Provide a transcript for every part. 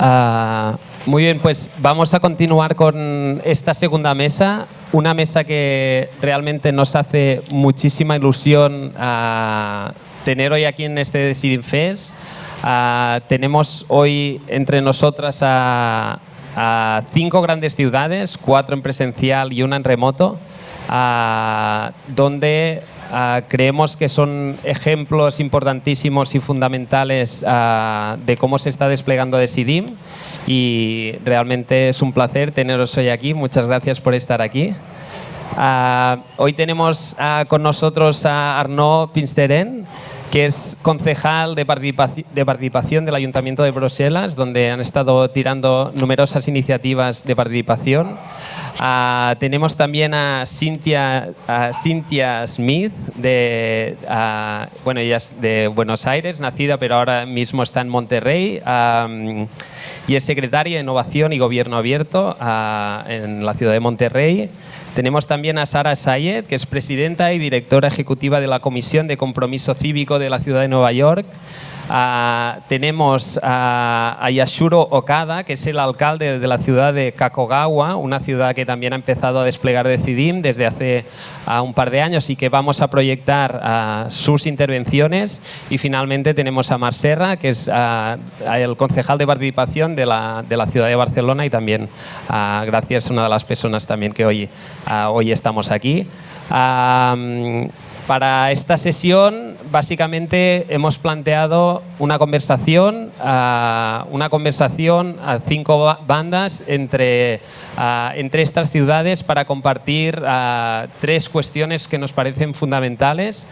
Ah, muy bien, pues vamos a continuar con esta segunda mesa, una mesa que realmente nos hace muchísima ilusión ah, tener hoy aquí en este Deciding Fest. Ah, tenemos hoy entre nosotras a cinco grandes ciudades, cuatro en presencial y una en remoto, donde Ah, creemos que son ejemplos importantísimos y fundamentales ah, de cómo se está desplegando Decidim y realmente es un placer teneros hoy aquí. Muchas gracias por estar aquí. Ah, hoy tenemos con nosotros a Arnaud Pinsteren, que es concejal de, participación del Ayuntamiento de Bruselas, donde han estado tirando numerosas iniciativas de participación. Ah, tenemos también a Cynthia, Cynthia Smith, de, bueno, ella es de Buenos Aires, nacida, pero ahora mismo está en Monterrey, y es secretaria de Innovación y Gobierno Abierto en la ciudad de Monterrey. Tenemos también a Sara Sayed, que es presidenta y directora ejecutiva de la Comisión de Compromiso Cívico de la Ciudad de Nueva York. Ah, tenemos a, Yashuro Okada, que es el alcalde de la ciudad de Kakogawa, una ciudad que también ha empezado a desplegar Decidim desde hace ah, un par de años y que vamos a proyectar ah, sus intervenciones. Y finalmente tenemos a Mar Serra, que es el concejal de participación de la, de la, ciudad de Barcelona y también gracias a una de las personas también que hoy, hoy estamos aquí. Para esta sesión, básicamente, hemos planteado una conversación, ah, una conversación a cinco bandas entre, ah, entre estas ciudades para compartir ah, tres cuestiones que nos parecen fundamentales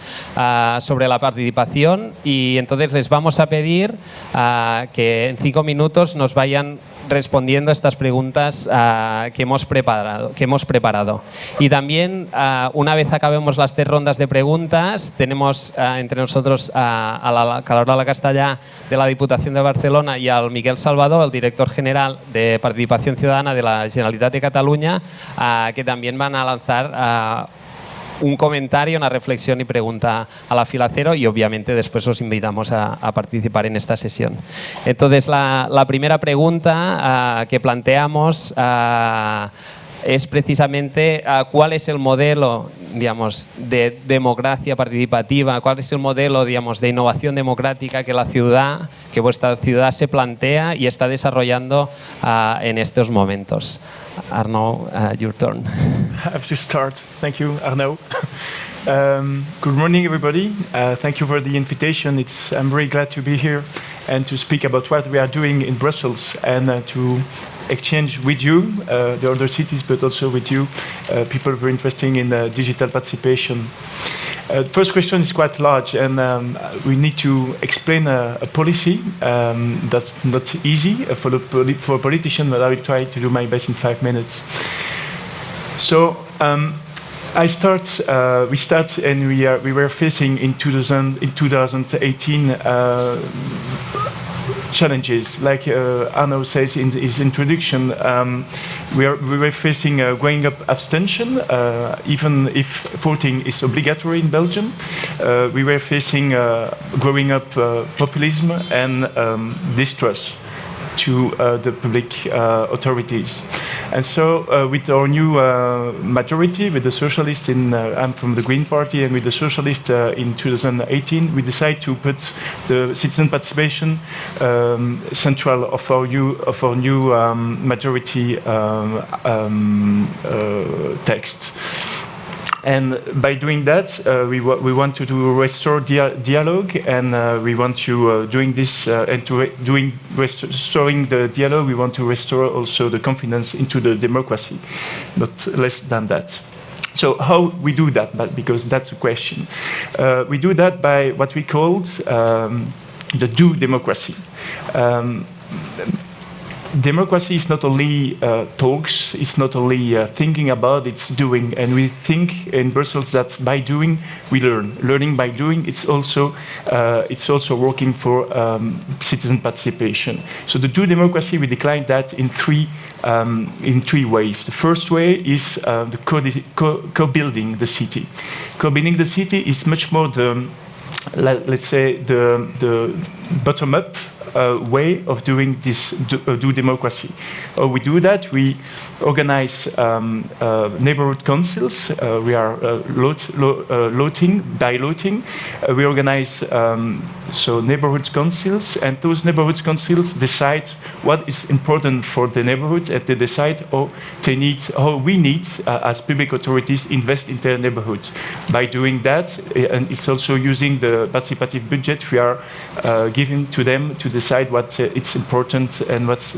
sobre la participación y entonces les vamos a pedir que en cinco minutos nos vayan respondiendo a estas preguntas que, hemos preparado, que hemos preparado. Y también, una vez acabemos las tres rondas de preguntas, tenemos entre nosotros a la Calorola Castellá de la Diputación de Barcelona y al Miguel Salvador, el director general de Participación Ciudadana de la Generalitat de Cataluña, que también van a lanzar un comentario, una reflexión y pregunta a la fila cero y obviamente después os invitamos a, participar en esta sesión. Entonces la, primera pregunta que planteamos es precisamente ah, cuál es el modelo digamos, de democracia participativa, cuál es el modelo digamos, de innovación democrática que la ciudad, que vuestra ciudad se plantea y está desarrollando en estos momentos. Arnaud, uh, your turn. I have to start. Thank you, Arnaud. Um, good morning, everybody. Uh, thank you for the invitation. It's, I'm very glad to be here and to speak about what we are doing in Brussels and uh, to exchange with you, uh, the other cities, but also with you, uh, people very interested in uh, digital participation. Uh, the first question is quite large, and um, we need to explain a, a policy um, that's not easy for, the, for a politician, but I will try to do my best in five minutes. So, um, I start. Uh, we start, and we are. We were facing in 2000, in 2018 uh, challenges. Like uh, Arno says in his introduction, um, we, are, we were facing a growing up abstention, uh, even if voting is obligatory in Belgium. Uh, we were facing uh, growing up uh, populism and um, distrust to uh, the public uh, authorities. And so uh, with our new majority, with the socialists in, I'm from the Green Party, and with the socialists in 2018, we decided to put the citizen participation um, central of our new, of our new um, majority um, um text. And by doing that, uh, we, we want to do restore dia dialogue, and uh, we want to uh, doing this uh, and to doing restoring the dialogue. We want to restore also the confidence into the democracy, not less than that. So how we do that? But because that's the question, uh, we do that by what we called um, the do democracy. Um, democracy is not only uh, talks, it's not only uh, thinking about, it's doing. And we think in Brussels that by doing, we learn. Learning by doing, it's also, uh, it's also working for um, citizen participation. So the do democracy, we decline that in three, um, in three ways. The first way is uh, the co-building co the city. Co-building the city is much more the, let's say, the, the bottom-up uh, way of doing this do, uh, do, democracy. We do that, we organize um, uh, neighborhood councils. Uh, we are uh, lot, lo, loting, we organize um, so neighborhood councils, and those neighborhood councils decide what is important for the neighborhood, and they decide how they need, how we need, as public authorities, invest in their neighborhoods. By doing that, and it's also using the participative budget we are giving to them to decide what uh, it's important and what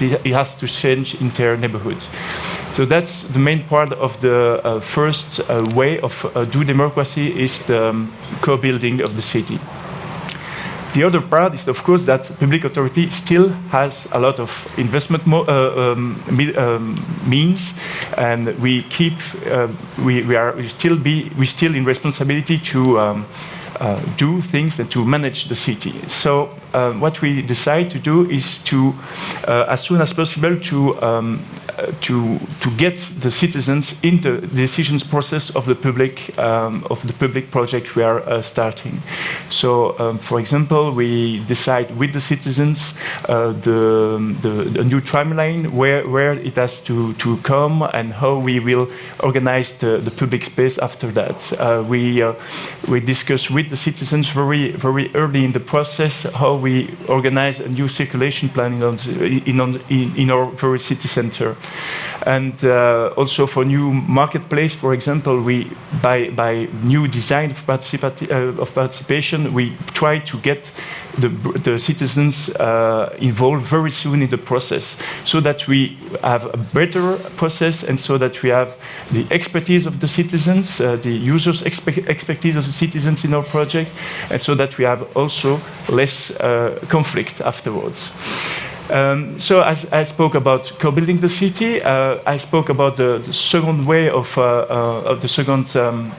it has to change in their neighborhoods. So that's the main part of the uh, first uh, way of uh, do democracy is the um, co-building of the city. The other part is, of course, that public authority still has a lot of investment uh, um, um, means, and we keep, uh, we, we are we still be, we still in responsibility to um, uh, do things and to manage the city. So uh, what we decide to do is to, uh, as soon as possible, to um, to to get the citizens in the decisions process of the public um, of the public project we are uh, starting. So, um, for example, we decide with the citizens uh, the, the, the new tramline where where it has to to come and how we will organize the, the public space after that. Uh, we we discuss with the citizens very, very early in the process how we organize a new circulation plan in, in, in our very city center. And uh, also for new marketplace, for example, we by, by new design of, uh, of participation, we try to get the, the citizens uh, involved very soon in the process so that we have a better process and so that we have the expertise of the citizens, uh, the users' expe expertise of the citizens in our project, and so that we have also less uh, conflict afterwards. Um, so I, I, spoke about co-building the city. Uh, I spoke about the, the second way of, uh, of the second um,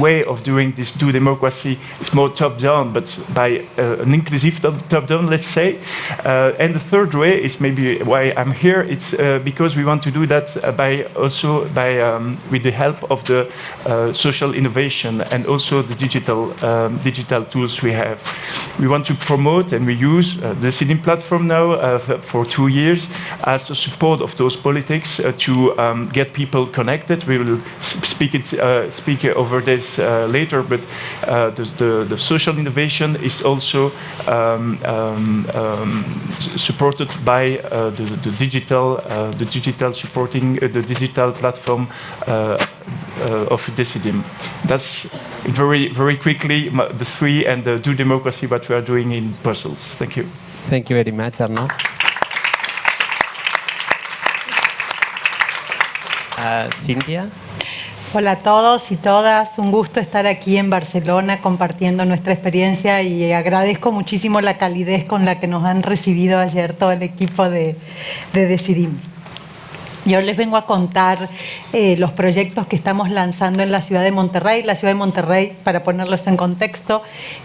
way of doing this do democracy is more top-down, but by uh, an inclusive top-down, let's say. Uh, and the third way is maybe why I'm here. It's uh, because we want to do that uh, by also by um, with the help of the uh, social innovation and also the digital um, digital tools we have. We want to promote and we use uh, the CIDIM platform now for two years as a support of those politics to um, get people connected. We will speak it speak over this uh, later, but uh, the, the, the, social innovation is also um, um, um supported by uh, the, the, digital, the digital supporting the digital platform of Decidim. That's very, very quickly the three and the do democracy what we are doing in Brussels. Thank you. Thank you very much, Arnaud. Uh, Cynthia? Hola a todos y todas, un gusto estar aquí en Barcelona compartiendo nuestra experiencia y agradezco muchísimo la calidez con la que nos han recibido ayer todo el equipo de, de Decidim. Yo les vengo a contar eh, los proyectos que estamos lanzando en la ciudad de Monterrey. La ciudad de Monterrey, para ponerlos en contexto,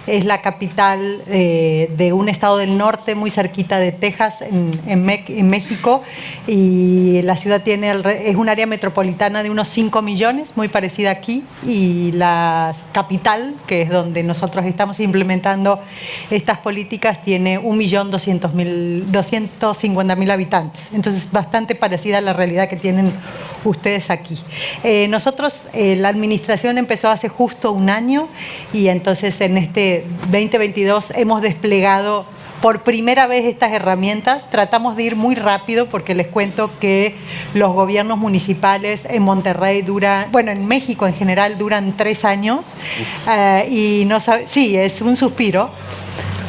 es la capital eh, de un estado del norte muy cerquita de Texas, en, México, y la ciudad tiene es un área metropolitana de unos 5 millones, muy parecida aquí, y la capital, que es donde nosotros estamos implementando estas políticas, tiene 1.250.000 habitantes. Entonces, bastante parecida a la realidad que tienen ustedes aquí. Eh, nosotros, eh, la administración empezó hace justo un año y entonces en este 2022 hemos desplegado por primera vez estas herramientas. Tratamos de ir muy rápido porque les cuento que los gobiernos municipales en Monterrey duran, bueno, en México en general duran tres años eh, y no sabe, sí, es un suspiro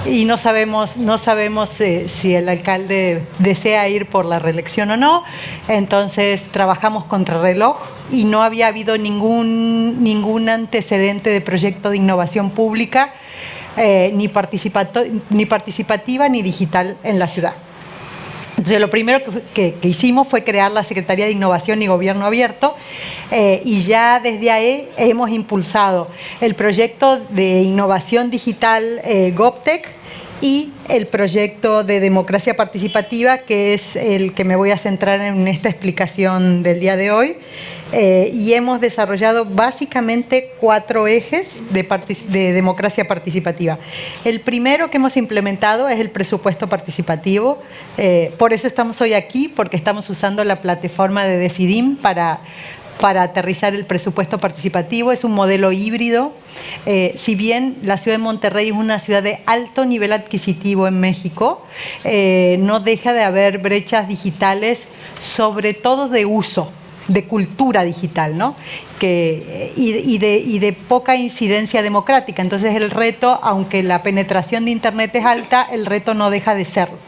y no sabemos, no sabemos eh, si el alcalde desea ir por la reelección o no. Entonces trabajamos contra reloj y no había habido ningún, ningún antecedente de proyecto de innovación pública, eh, ni, ni participativa ni digital en la ciudad. Entonces, lo primero que, hicimos fue crear la Secretaría de Innovación y Gobierno Abierto eh, y ya desde ahí hemos impulsado el proyecto de innovación digital eh, y el proyecto de democracia participativa, que es el que me voy a centrar en esta explicación del día de hoy. Eh, y hemos desarrollado básicamente cuatro ejes de, de, democracia participativa. El primero que hemos implementado es el presupuesto participativo, eh, por eso estamos hoy aquí, porque estamos usando la plataforma de Decidim para aterrizar el presupuesto participativo. Es un modelo híbrido. Eh, si bien la ciudad de Monterrey es una ciudad de alto nivel adquisitivo en México, no deja de haber brechas digitales, sobre todo de uso de cultura digital, ¿no? Que, y, de, y, de, poca incidencia democrática. Entonces el reto, aunque la penetración de Internet es alta, el reto no deja de serlo.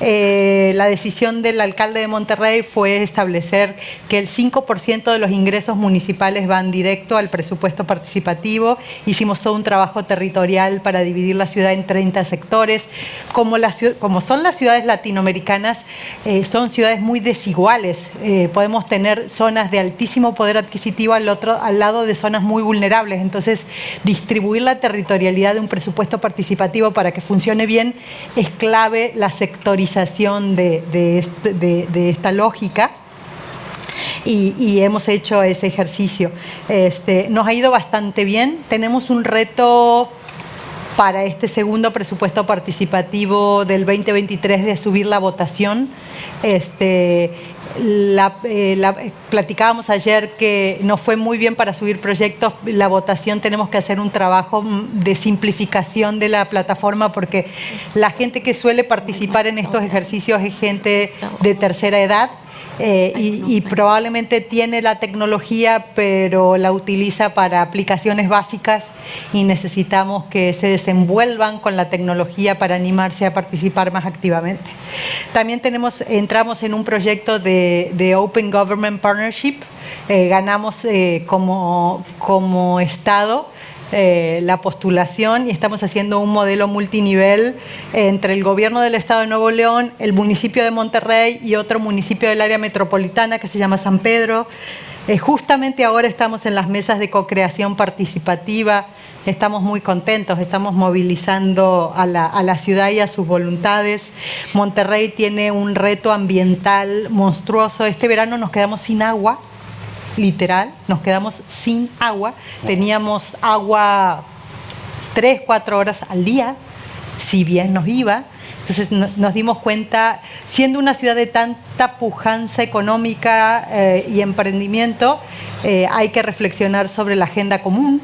Eh, la decisión del alcalde de Monterrey fue establecer que el 5% de los ingresos municipales van directo al presupuesto participativo. Hicimos todo un trabajo territorial para dividir la ciudad en 30 sectores. Como, como son las ciudades latinoamericanas, eh, son ciudades muy desiguales. Eh, podemos tener zonas de altísimo poder adquisitivo al, otro, al lado de zonas muy vulnerables. Entonces, distribuir la territorialidad de un presupuesto participativo para que funcione bien es clave la sectorización de, esta lógica. Y, hemos hecho ese ejercicio. Este, nos ha ido bastante bien. Tenemos un reto para este segundo presupuesto participativo del 2023 de subir la votación. Este, eh, platicábamos ayer que nos fue muy bien para subir proyectos. La votación tenemos que hacer un trabajo de simplificación de la plataforma porque la gente que suele participar en estos ejercicios es gente de tercera edad eh, y, probablemente tiene la tecnología, pero la utiliza para aplicaciones básicas y necesitamos que se desenvuelvan con la tecnología para animarse a participar más activamente. También tenemos, entramos en un proyecto de, Open Government Partnership, eh, ganamos eh, como, como Estado eh, la postulación y estamos haciendo un modelo multinivel entre el gobierno del Estado de Nuevo León, el municipio de Monterrey y otro municipio del área metropolitana que se llama San Pedro. Eh, justamente ahora estamos en las mesas de co-creación participativa, estamos muy contentos, estamos movilizando a la, a la, ciudad y a sus voluntades. Monterrey tiene un reto ambiental monstruoso. Este verano nos quedamos sin agua, literal, nos quedamos sin agua. Teníamos agua tres, cuatro horas al día, si bien nos iba. Entonces nos dimos cuenta, siendo una ciudad de tanta pujanza económica eh, y emprendimiento, eh, hay que reflexionar sobre la agenda común,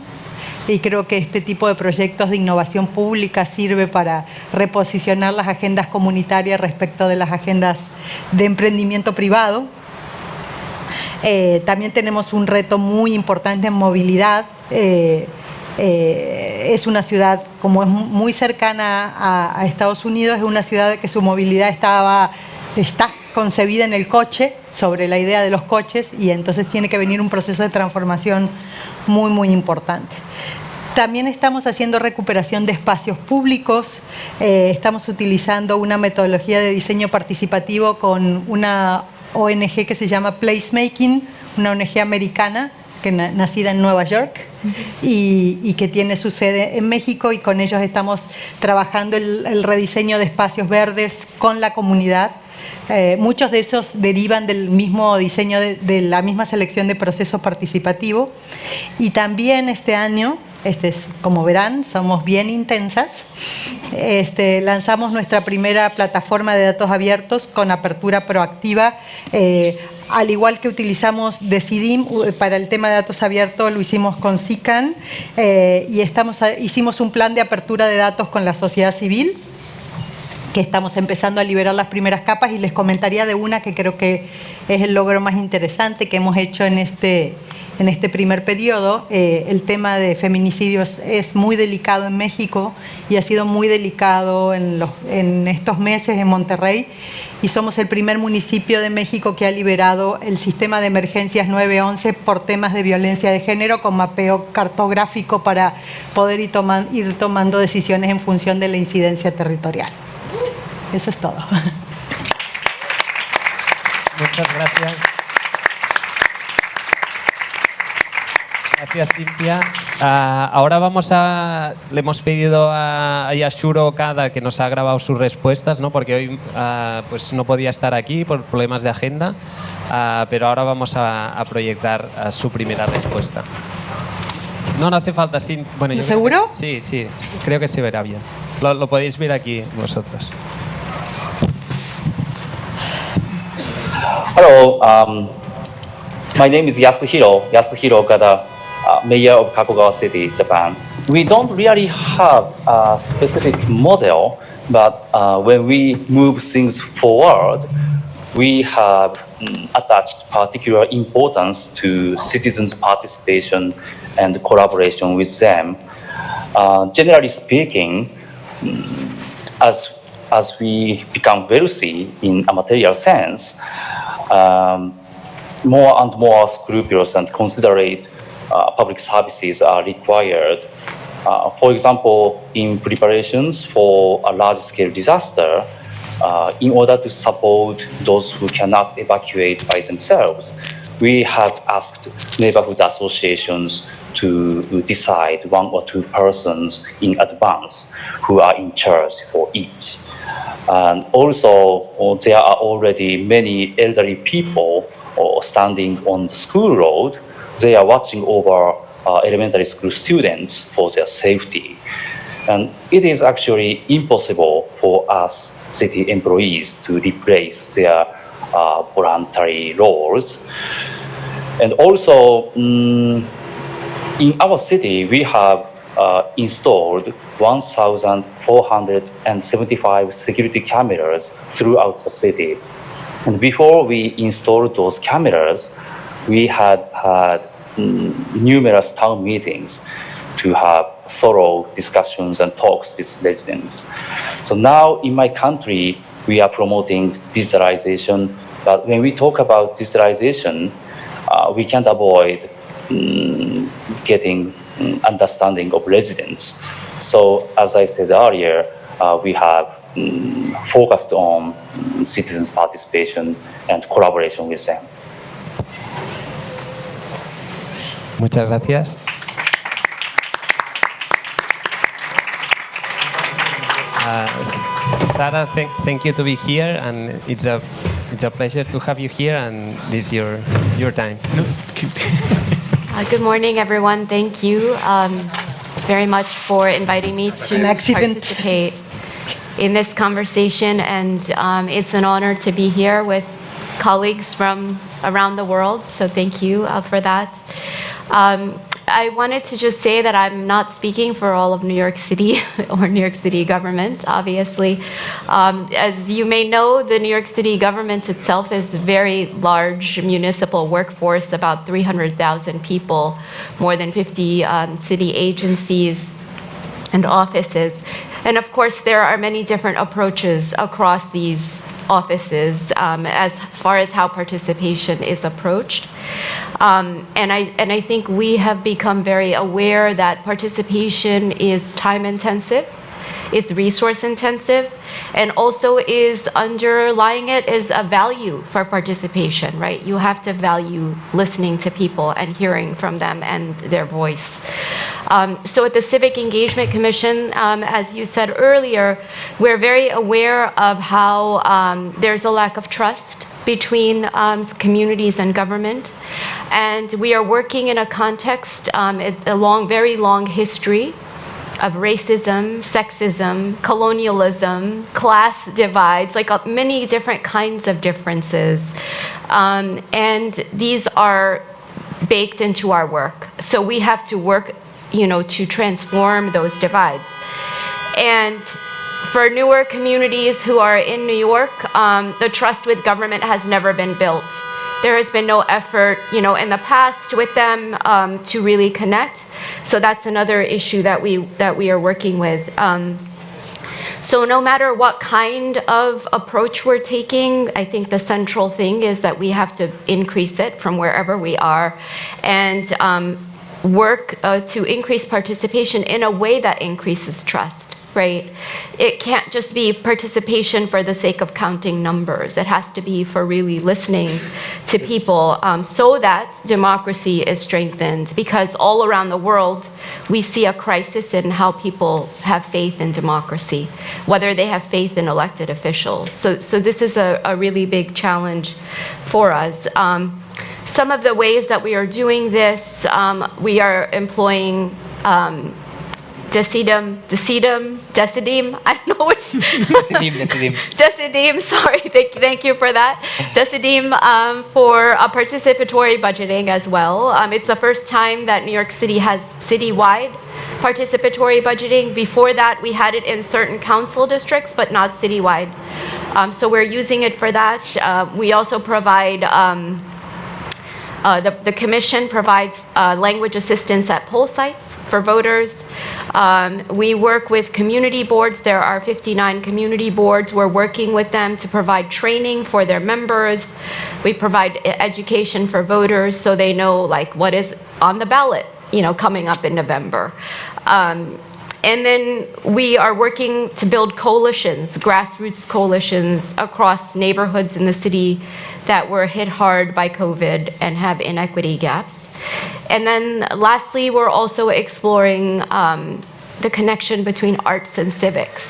y creo que este tipo de proyectos de innovación pública sirve para reposicionar las agendas comunitarias respecto de las agendas de emprendimiento privado. Eh, también tenemos un reto muy importante en movilidad. Eh, eh, es una ciudad, como es muy cercana a, Estados Unidos, es una ciudad que su movilidad estaba, está concebida en el coche, sobre la idea de los coches, y entonces tiene que venir un proceso de transformación muy, muy importante. También estamos haciendo recuperación de espacios públicos, estamos utilizando una metodología de diseño participativo con una ONG que se llama Placemaking, una ONG americana que nacida en Nueva York y, que tiene su sede en México y con ellos estamos trabajando el, rediseño de espacios verdes con la comunidad. Eh, muchos de esos derivan del mismo diseño, de, la misma selección de procesos participativos y también este año este es, como verán, somos bien intensas. Este, lanzamos nuestra primera plataforma de datos abiertos con apertura proactiva. Eh, al igual que utilizamos Decidim para el tema de datos abiertos, lo hicimos con SICAN eh, y estamos, hicimos un plan de apertura de datos con la sociedad civil que estamos empezando a liberar las primeras capas y les comentaría de una que creo que es el logro más interesante que hemos hecho en este, en este primer periodo. Eh, el tema de feminicidios es muy delicado en México y ha sido muy delicado en, los, en estos meses en Monterrey y somos el primer municipio de México que ha liberado el sistema de emergencias 911 por temas de violencia de género con mapeo cartográfico para poder ir, ir tomando decisiones en función de la incidencia territorial. Eso es todo. Muchas gracias. Gracias, Cintia. Ah, ahora vamos a. Le hemos pedido a, a Yashuro Okada que nos ha grabado sus respuestas, ¿no? porque hoy ah, pues no podía estar aquí por problemas de agenda, Ah, pero ahora vamos a, a proyectar su primera respuesta. No, no hace falta. Sin, bueno, yo creo que- ¿Seguro? sí, sí, creo que se verá bien. Lo, lo podéis ver aquí vosotros. Hello, um, my name is Yasuhiro, Yasuhiro Okada, uh, mayor of Kakogawa City, Japan. We don't really have a specific model, but uh, when we move things forward, we have mm, attached particular importance to citizens' participation and collaboration with them. Uh, generally speaking, as as we become wealthy in a material sense, um, more and more scrupulous and considerate uh, public services are required. Uh, for example, in preparations for a large-scale disaster, uh, in order to support those who cannot evacuate by themselves, we have asked neighborhood associations to decide one or two persons in advance who are in charge for each. And also, uh, there are already many elderly people uh, standing on the school road. They are watching over uh, elementary school students for their safety. And it is actually impossible for us city employees to replace their uh, voluntary roles. And also, mm, in our city, we have uh, installed 1,475 security cameras throughout the city. And before we installed those cameras, we had had mm, numerous town meetings to have thorough discussions and talks with residents. So now in my country, we are promoting digitalization. But when we talk about digitalization, uh, we can't avoid mm, getting mm, understanding of residents. So as I said earlier, uh, we have mm, focused on citizens' participation and collaboration with them. Muchas gracias. Uh, thank, thank you to be here, and it's a it's a pleasure to have you here, and this is your your time. Uh, good morning, everyone. Thank you um, very much for inviting me to accident. participate in this conversation. And um, it's an honor to be here with colleagues from around the world. So thank you uh, for that. Um, I wanted to just say that I'm not speaking for all of New York City or New York City government, obviously. Um, as you may know, the New York City government itself is a very large municipal workforce, about 300,000 people, more than 50 um, city agencies and offices. And of course, there are many different approaches across these offices um, as far as how participation is approached. Um, and, I, and I think we have become very aware that participation is time intensive, is resource intensive, and also is underlying it is a value for participation, right? You have to value listening to people and hearing from them and their voice. Um, so at the Civic Engagement Commission, um, as you said earlier, we're very aware of how um, there's a lack of trust between um, communities and government. And we are working in a context, um, it's a long, very long history of racism, sexism, colonialism, class divides, like uh, many different kinds of differences. Um, and these are baked into our work. So we have to work, you know, to transform those divides. And for newer communities who are in New York, um, the trust with government has never been built. There has been no effort, you know, in the past with them um, to really connect. So that's another issue that we that we are working with. Um, so no matter what kind of approach we're taking, I think the central thing is that we have to increase it from wherever we are, and um, work uh, to increase participation in a way that increases trust right? It can't just be participation for the sake of counting numbers. It has to be for really listening to people um, so that democracy is strengthened. Because all around the world, we see a crisis in how people have faith in democracy, whether they have faith in elected officials. So, so this is a, a really big challenge for us. Um, some of the ways that we are doing this, um, we are employing um, Decidum, Decidum, Decidim, I don't know which. Decidim, decidim. Decidim, sorry, thank, thank you for that. Decidim um, for a participatory budgeting as well. Um, it's the first time that New York City has citywide participatory budgeting. Before that, we had it in certain council districts, but not citywide. Um, so we're using it for that. Uh, we also provide um, uh, the, the commission provides uh, language assistance at poll sites for voters. Um, we work with community boards. There are 59 community boards. We're working with them to provide training for their members. We provide education for voters so they know like what is on the ballot, you know, coming up in November. Um, and then we are working to build coalitions, grassroots coalitions across neighborhoods in the city that were hit hard by COVID and have inequity gaps. And then lastly, we're also exploring um, the connection between arts and civics.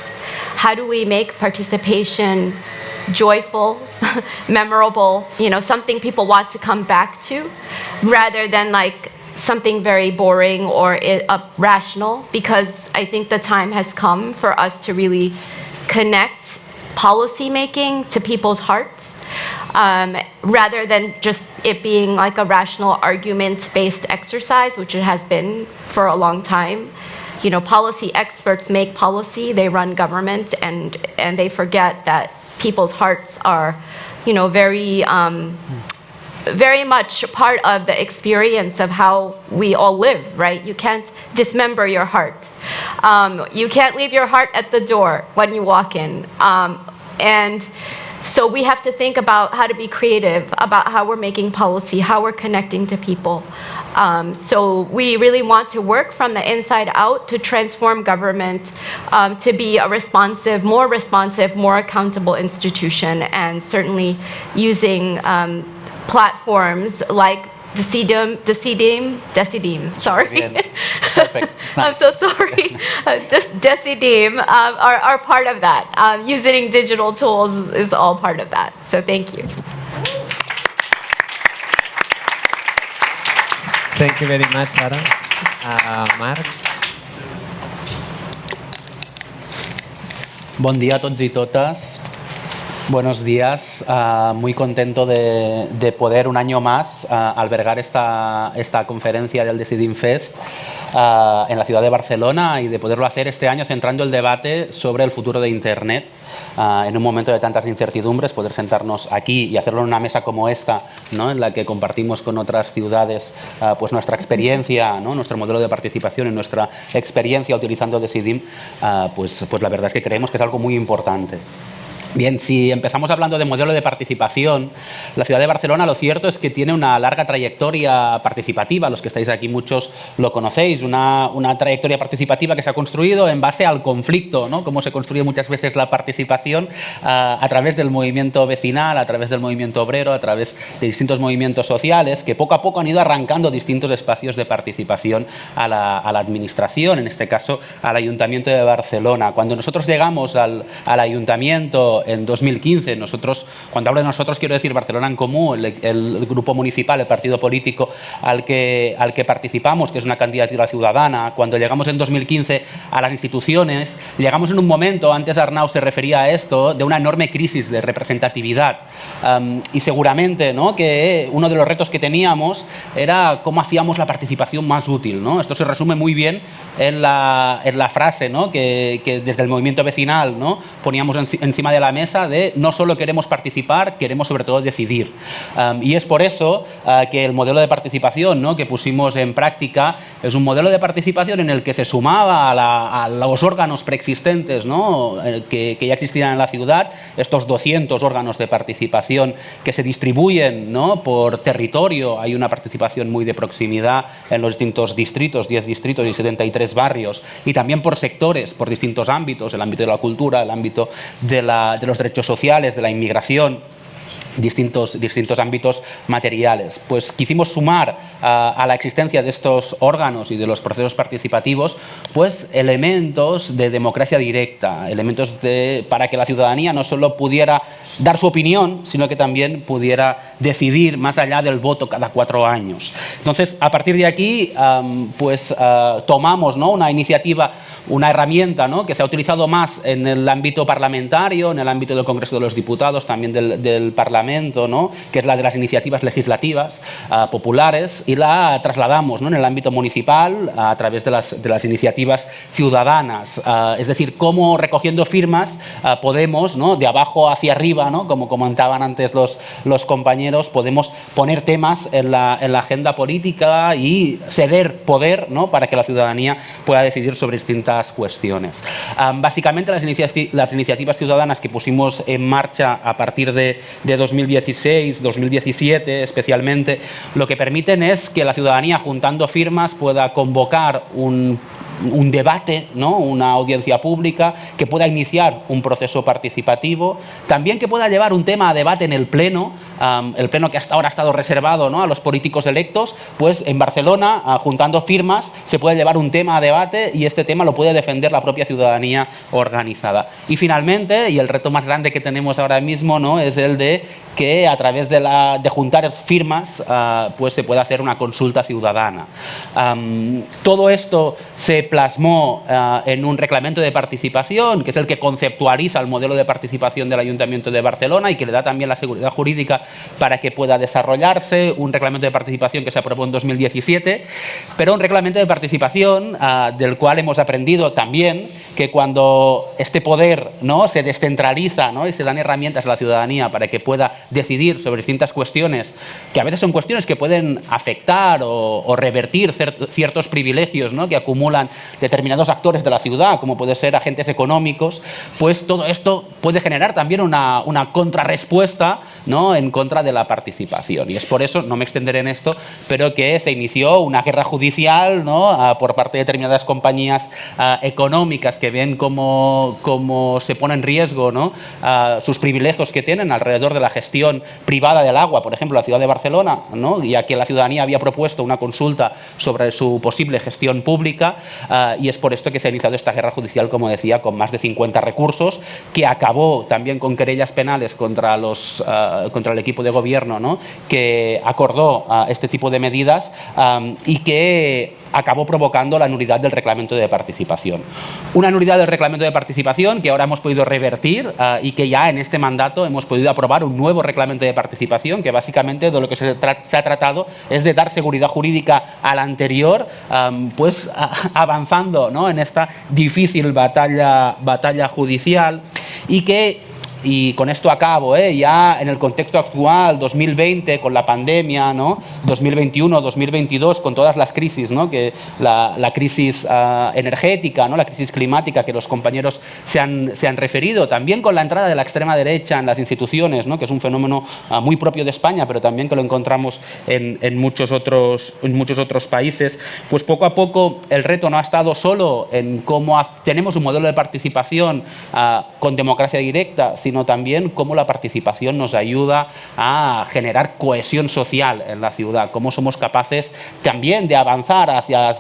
How do we make participation joyful, memorable, you know, something people want to come back to, rather than like something very boring or uh, rational, because I think the time has come for us to really connect policymaking to people's hearts um, rather than just it being like a rational argument based exercise, which it has been for a long time. You know, policy experts make policy, they run government, and, and they forget that people's hearts are, you know, very. Um, very much part of the experience of how we all live, right? You can't dismember your heart. Um, you can't leave your heart at the door when you walk in. Um, and so we have to think about how to be creative about how we're making policy, how we're connecting to people. Um, so we really want to work from the inside out to transform government um, to be a responsive, more responsive, more accountable institution, and certainly using um, platforms like Decidim, Decidim, Decidim, sorry. Perfect. It's I'm so sorry. Uh, Des- Decidim um, are, are part of that. Um, using digital tools is all part of that. So thank you. Thank you very much, Sarah. Uh, Marc? Bon dia a tots i totes. Buenos días. Ah, muy contento de, de poder un año más ah, albergar esta, esta conferencia del Decidim Fest ah, en la ciudad de Barcelona y de poderlo hacer este año centrando el debate sobre el futuro de Internet. En un momento de tantas incertidumbres, poder sentarnos aquí y hacerlo en una mesa como esta, ¿no? en la que compartimos con otras ciudades pues nuestra experiencia, ¿no? nuestro modelo de participación y nuestra experiencia utilizando Decidim, pues, pues la verdad es que creemos que es algo muy importante. Bien, si empezamos hablando de modelo de participación, la ciudad de Barcelona lo cierto es que tiene una larga trayectoria participativa, los que estáis aquí muchos lo conocéis, una, una trayectoria participativa que se ha construido en base al conflicto, ¿no? como se construye muchas veces la participación ah, a través del movimiento vecinal, a través del movimiento obrero, a través de distintos movimientos sociales que poco a poco han ido arrancando distintos espacios de participación a la, a la administración, en este caso al Ayuntamiento de Barcelona. Cuando nosotros llegamos al, al Ayuntamiento en 2015, nosotros, cuando hablo de nosotros quiero decir Barcelona en Común, el, el grupo municipal, el partido político al que, al que participamos, que es una candidatura ciudadana, cuando llegamos en 2015 a las instituciones, llegamos en un momento, antes Arnau se refería a esto, de una enorme crisis de representatividad. Am, y seguramente ¿no? que uno de los retos que teníamos era cómo hacíamos la participación más útil. ¿no? Esto se resume muy bien en la, en la frase ¿no? que, que desde el movimiento vecinal ¿no? poníamos enci- encima de la mesa de no solo queremos participar, queremos sobre todo decidir. y es por eso ah, que el modelo de participación ¿no? que pusimos en práctica es un modelo de participación en el que se sumaba a, los órganos preexistentes ¿no? Eh, que, que, ya existían en la ciudad, estos 200 órganos de participación que se distribuyen ¿no? por territorio, hay una participación muy de proximidad en los distintos distritos, 10 distritos y 73 barrios, y también por sectores, por distintos ámbitos, el ámbito de la cultura, el ámbito de, de los derechos sociales, de la inmigración, distintos, distintos ámbitos materiales. Pues quisimos sumar a, la existencia de estos órganos y de los procesos participativos pues elementos de democracia directa, elementos de, para que la ciudadanía no solo pudiera dar su opinión, sino que también pudiera decidir más allá del voto cada cuatro años. Entonces, a partir de aquí, pues ah, tomamos ¿no? una iniciativa, una herramienta ¿no? que se ha utilizado más en el ámbito parlamentario, en el ámbito del Congreso de los Diputados, también del, del Parlamento, ¿no? que es la de las iniciativas legislativas ah, populares, y la trasladamos en el ámbito municipal a través de las, de las iniciativas ciudadanas. Ah, es decir, cómo recogiendo firmas podemos, de abajo hacia arriba, como comentaban antes los, compañeros, podemos poner temas en la, en la agenda política y ceder poder ¿no? para que la ciudadanía pueda decidir sobre distintas cuestiones. básicamente las, las, iniciativas ciudadanas que pusimos en marcha a partir de, de 2016, 2017 especialmente, lo que permiten es que la ciudadanía juntando firmas pueda convocar un un debate, ¿no? una audiencia pública, que pueda iniciar un proceso participativo, también que pueda llevar un tema a debate en el Pleno, el Pleno que hasta ahora ha estado reservado ¿no? a los políticos electos, pues en Barcelona, ah, juntando firmas, se puede llevar un tema a debate y este tema lo puede defender la propia ciudadanía organizada. Y finalmente, y el reto más grande que tenemos ahora mismo, ¿no? es el de que a través de, la, de juntar firmas ah, pues se pueda hacer una consulta ciudadana. todo esto se plasmó ah, en un reglamento de participación, que es el que conceptualiza el modelo de participación del Ayuntamiento de Barcelona y que le da también la seguridad jurídica para que pueda desarrollarse, un reglamento de participación que se aprobó en 2017, pero un reglamento de participación ah, del cual hemos aprendido también que cuando este poder ¿no? se descentraliza ¿no? y se dan herramientas a la ciudadanía para que pueda decidir sobre distintas cuestiones, que a veces son cuestiones que pueden afectar o, revertir ciertos privilegios ¿no? que acumulan determinados actores de la ciudad, como puede ser agentes económicos, pues todo esto puede generar también una, una contrarrespuesta ¿no? en contra de la participación. Y es por eso, no me extenderé en esto, pero que se inició una guerra judicial ¿no? Ah, por parte de determinadas compañías ah, económicas que ven cómo, cómo, se pone en riesgo. Ah, sus privilegios que tienen alrededor de la gestión privada del agua, por ejemplo, la ciudad de Barcelona, ¿no? ya que la ciudadanía había propuesto una consulta sobre su posible gestión pública y es por esto que se ha iniciado esta guerra judicial, como decía, con más de 50 recursos, que acabó también con querellas penales contra los contra el equipo de gobierno ¿no? que acordó ah, este tipo de medidas y que acabó provocando la nulidad del reglamento de participación. Una nulidad del reglamento de participación que ahora hemos podido revertir ah, y que ya en este mandato hemos podido aprobar un nuevo reglamento de participación que básicamente de lo que se, ha tratado es de dar seguridad jurídica al anterior, pues avanzando ¿no? en esta difícil batalla, batalla judicial y que y con esto acabo, ¿eh? ya en el contexto actual, 2020, con la pandemia, ¿no? 2021, 2022, con todas las crisis, ¿no? que la, la crisis ah, energética, ¿no? la crisis climática que los compañeros se han, se han, referido, también con la entrada de la extrema derecha en las instituciones, ¿no? que es un fenómeno ah, muy propio de España, pero también que lo encontramos en, en, muchos otros, en muchos otros países, pues poco a poco el reto no ha estado solo en cómo tenemos un modelo de participación uh, con democracia directa, sino también cómo la participación nos ayuda a generar cohesión social en la ciudad, cómo somos capaces también de avanzar hacia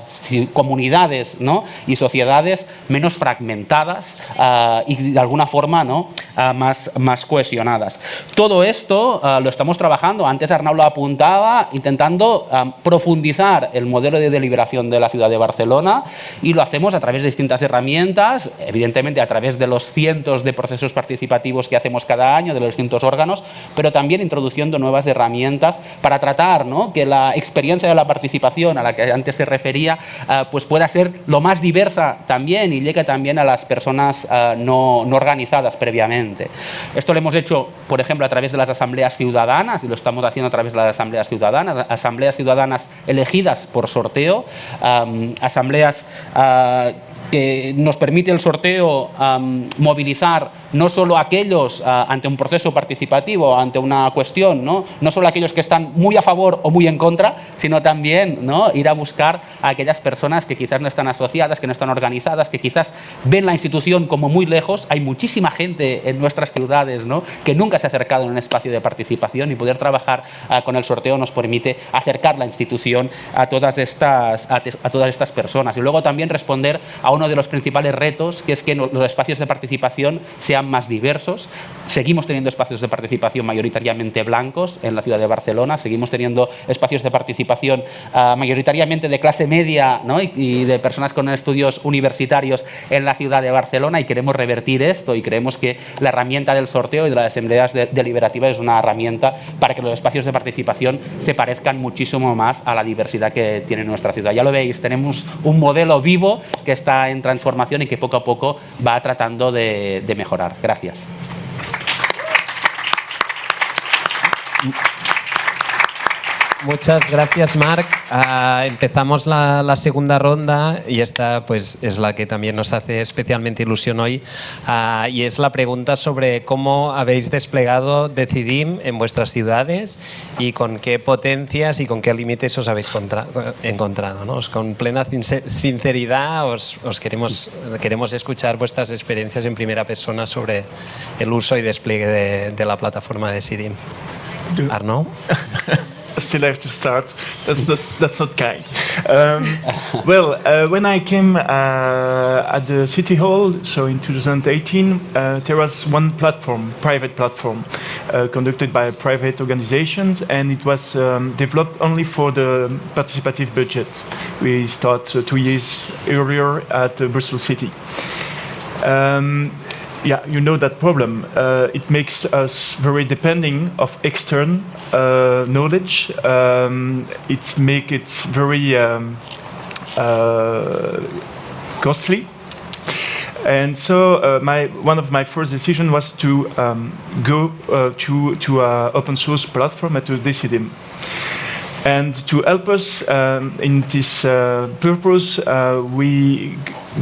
comunidades ¿no? y sociedades menos fragmentadas uh, y de alguna forma ¿no? Uh, más, más cohesionadas. Todo esto uh, lo estamos trabajando, antes Arnau lo apuntaba, intentando profundizar el modelo de deliberación de la ciudad de Barcelona y lo hacemos a través de distintas herramientas, evidentemente a través de los cientos de procesos participativos que hacemos cada año de los distintos órganos, pero también introduciendo nuevas herramientas para tratar ¿no? que la experiencia de la participación a la que antes se refería eh, pues pueda ser lo más diversa también y llegue también a las personas eh, no, no organizadas previamente. Esto lo hemos hecho, por ejemplo, a través de las asambleas ciudadanas y lo estamos haciendo a través de las asambleas ciudadanas, asambleas ciudadanas elegidas por sorteo, asambleas ah, que nos permite el sorteo movilizar no solo aquellos ah, ante un proceso participativo, ante una cuestión, ¿no? no solo aquellos que están muy a favor o muy en contra, sino también ¿no? ir a buscar a aquellas personas que quizás no están asociadas, que no están organizadas, que quizás ven la institución como muy lejos. Hay muchísima gente en nuestras ciudades ¿no? que nunca se ha acercado en un espacio de participación y poder trabajar ah, con el sorteo nos permite acercar la institución a todas, estas, a, a todas estas personas. Y luego también responder a uno de los principales retos, que es que los espacios de participación sean más diversos. Seguimos teniendo espacios de participación mayoritariamente blancos en la ciudad de Barcelona, seguimos teniendo espacios de participación uh, mayoritariamente de clase media ¿no? y, de personas con estudios universitarios en la ciudad de Barcelona y queremos revertir esto y creemos que la herramienta del sorteo y de las asambleas de, deliberativas es una herramienta para que los espacios de participación se parezcan muchísimo más a la diversidad que tiene nuestra ciudad. Ya lo veis, tenemos un modelo vivo que está en transformación y que poco a poco va tratando de mejorar. Gracias. Muchas gracias, Marc. Uh, empezamos la, la, segunda ronda y esta pues, es la que también nos hace especialmente ilusión hoy uh, y es la pregunta sobre cómo habéis desplegado Decidim en vuestras ciudades y con qué potencias y con qué límites os habéis encontrado. ¿no? Con plena sinceridad os, os, queremos, queremos escuchar vuestras experiencias en primera persona sobre el uso y despliegue de, de la plataforma Decidim. Arnaud still have to start. That's not, that's not kind. Um, well, uh, when I came uh, at the City Hall, so in 2018, uh, there was one platform, private platform, uh, conducted by private organizations, and it was um, developed only for the participative budget. We started uh, two years earlier at Bristol City. Um, yeah, you know that problem. Uh, it makes us very depending of external uh, knowledge. Um, it make it very um, uh, costly. And so uh, my, one of my first decisions was to um, go uh, to, to an open source platform to Decidim. And to help us um, in this uh, purpose, uh, we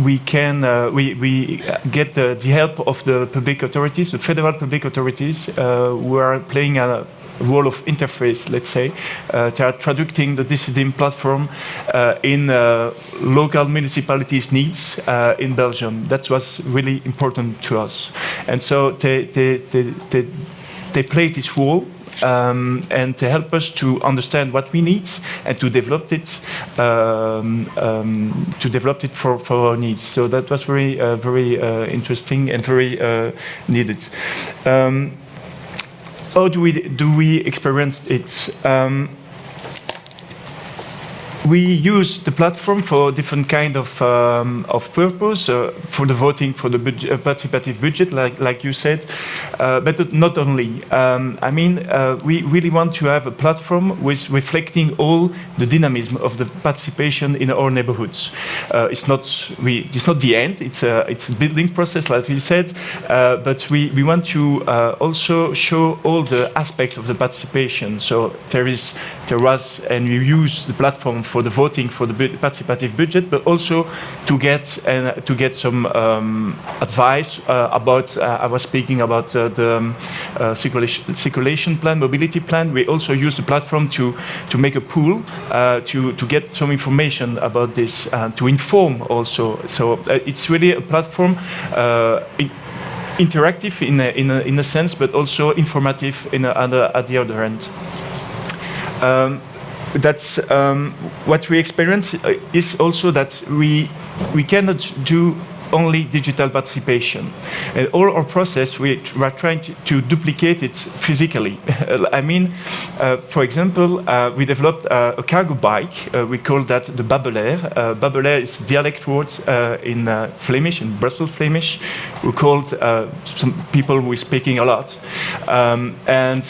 we can uh, we we get the, the, help of the public authorities, the federal public authorities, uh, who are playing a role of interface, let's say. Uh, they are traducing the Decidim platform uh, in local municipalities' needs in Belgium. That was really important to us, and so they they they, they, they play this role um, and to help us to understand what we need and to develop it um, um, to develop it for, for our needs. So that was very uh, very uh, interesting and very uh, needed. Um, how do we do we experience it? We use the platform for different kind of um, of purpose uh, for the voting for the budget, uh, participative budget, like like you said, uh, but not only. Um, I mean, uh, we really want to have a platform with reflecting all the dynamism of the participation in our neighborhoods. Uh, it's not we. It's not the end. It's a it's a building process, like you said, uh, but we we want to also show all the aspects of the participation. So there is there was and we use the platform for the voting for the participative budget, but also to get uh, to get some um, advice uh, about. Uh, I was speaking about uh, the um, circulation, circulation, plan, mobility plan. We also use the platform to to make a pool to to get some information about this to inform also. So it's really a platform. In, interactive in a, in, a, in a sense, but also informative in a, at the other end. Um, that's um, what we experience is also that we we cannot do only digital participation. And all our process, we are trying to, duplicate it physically. I mean, uh, for example, uh, we developed uh, a cargo bike. Uh, we call that the Babelair. Uh, Babelair is dialect words uh, in Flemish, in Brussels Flemish. We called some people who are speaking a lot. Um, and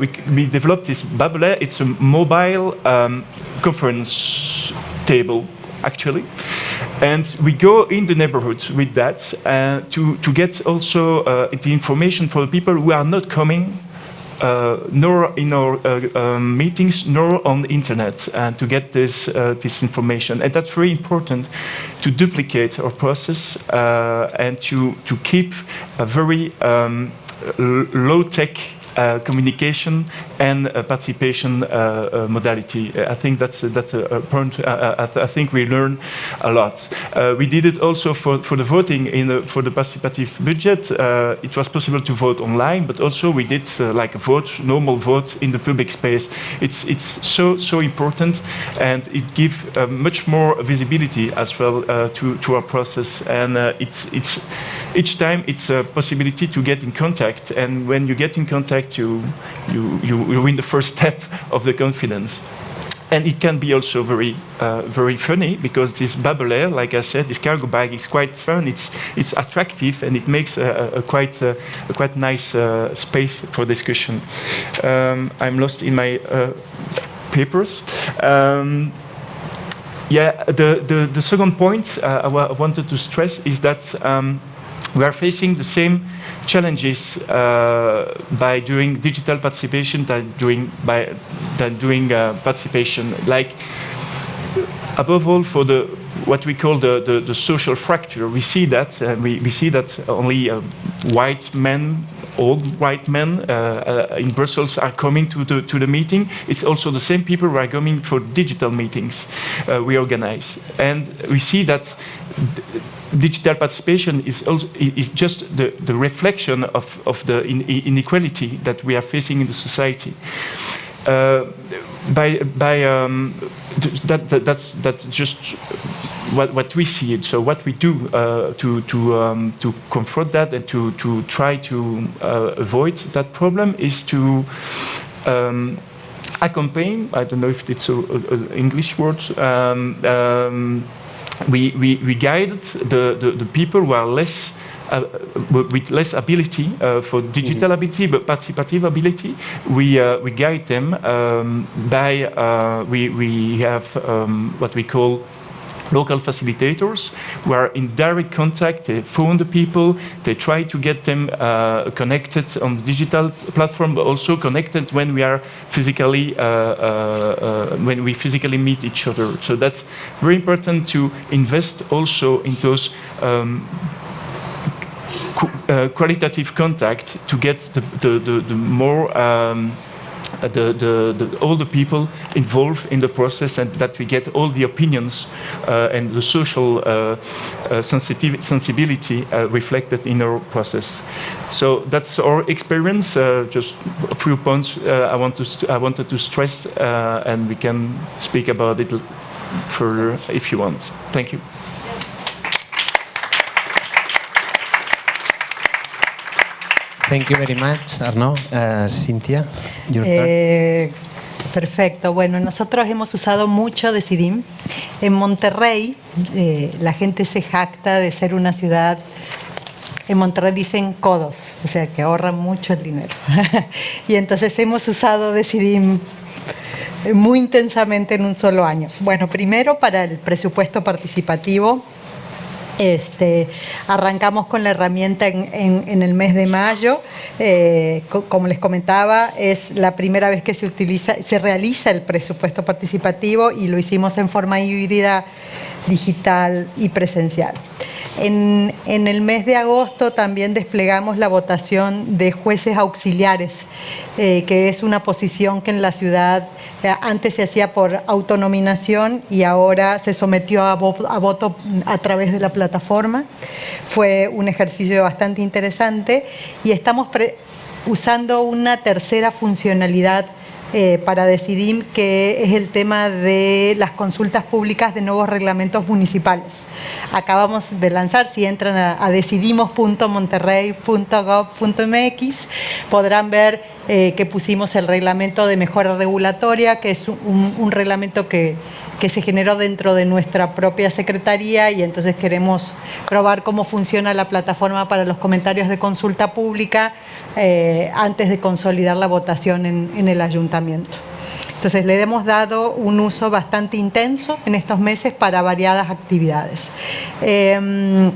we, we developed this Babelair. It's a mobile um, conference table actually. And we go in the neighborhoods with that uh, to, to get also uh, the information for the people who are not coming uh, nor in our uh, um, meetings, nor on the internet, and to get this uh, this information. And that's very important to duplicate our process uh, and to to keep a very um, low tech uh, Uh, communication and uh, participation uh, uh modality. Uh, I think that's that's a, point. I, I, think we learn a lot. we did it also for, for the voting in the, for the participative budget. it was possible to vote online, but also we did like a vote, normal vote in the public space. It's it's so so important, and it gives much more visibility as well to to our process. And it's it's each time it's a possibility to get in contact, and when you get in contact you, you, you win the first step of the confidence. And it can be also very, uh, very funny because this Babelair, like I said, this cargo bag is quite fun. It's, it's attractive and it makes a, a quite, a, a quite nice uh, space for discussion. Um, I'm lost in my uh, papers. Um, yeah, the, the, the, second point uh, I, wanted to stress is that um, we are facing the same challenges uh, by doing digital participation than doing by than doing uh, participation. Like above all for the what we call the, the, the social fracture. We see that uh, we, we see that only uh, white men, old white men uh, uh, in Brussels are coming to the to the meeting. It's also the same people who are coming for digital meetings we organize, and we see that digital participation is, also, is just the, the reflection of, of the inequality that we are facing in the society. Uh, by by um, that, that, that's that's just what what we see. So what we do uh, to to um, to confront that and to to try to uh, avoid that problem is to um, accompany. I don't know if it's an English word. We, we, we guided the, the, the people who are less uh, with less ability uh, for digital mm -hmm. ability but participative ability, we uh, we guide them um, by uh, we we have um, what we call local facilitators who are in direct contact, they phone the people, they try to get them uh, connected on the digital platform, but also connected when we are physically, uh, uh, uh when we physically meet each other. So that's very important to invest also in those um, uh, qualitative contact to get the, the, the, the more um, the, the, the, all the people involved in the process and that we get all the opinions uh, and the social uh, uh sensibility uh, reflected in our process. So that's our experience. Uh, just a few points I, want to I wanted to stress and we can speak about it further if you want. Thank you. Thank you very much, Arnaud. Uh, Cynthia, eh, perfecto. Bueno, nosotros hemos usado mucho Decidim. En Monterrey, eh, la gente se jacta de ser una ciudad en Monterrey dicen codos, o sea que ahorran mucho el dinero. y entonces hemos usado Decidim muy intensamente en un solo año. Bueno, primero para el presupuesto participativo este, arrancamos con la herramienta en, el mes de mayo. Eh, como les comentaba, es la primera vez que se, utiliza, se realiza el presupuesto participativo y lo hicimos en forma híbrida, digital y presencial. En, el mes de agosto también desplegamos la votación de jueces auxiliares, eh, que es una posición que en la ciudad eh, antes se hacía por autonominación y ahora se sometió a, voto a través de la plataforma. Fue un ejercicio bastante interesante y estamos usando una tercera funcionalidad eh, para decidir que es el tema de las consultas públicas de nuevos reglamentos municipales. Acabamos de lanzar, si entran a, decidimos.monterrey.gov.mx, podrán ver eh, que pusimos el reglamento de mejora regulatoria, que es un reglamento que que se generó dentro de nuestra propia secretaría y entonces queremos probar cómo funciona la plataforma para los comentarios de consulta pública eh, antes de consolidar la votación en, el ayuntamiento. Entonces le hemos dado un uso bastante intenso en estos meses para variadas actividades. Eh,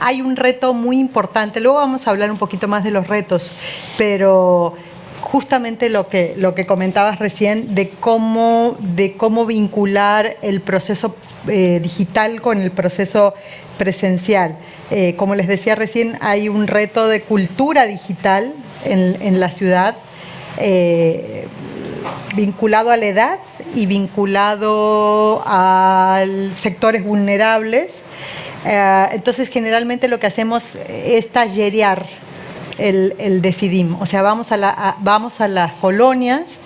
hay un reto muy importante, luego vamos a hablar un poquito más de los retos, pero justamente lo que, lo que comentabas recién de cómo, de cómo vincular el proceso eh, digital con el proceso presencial. Eh, como les decía recién, hay un reto de cultura digital en, la ciudad eh, vinculado a la edad y vinculado a sectores vulnerables. Entonces, generalmente lo que hacemos es tallerear el, el decidim. O sea, vamos a, vamos a las colonias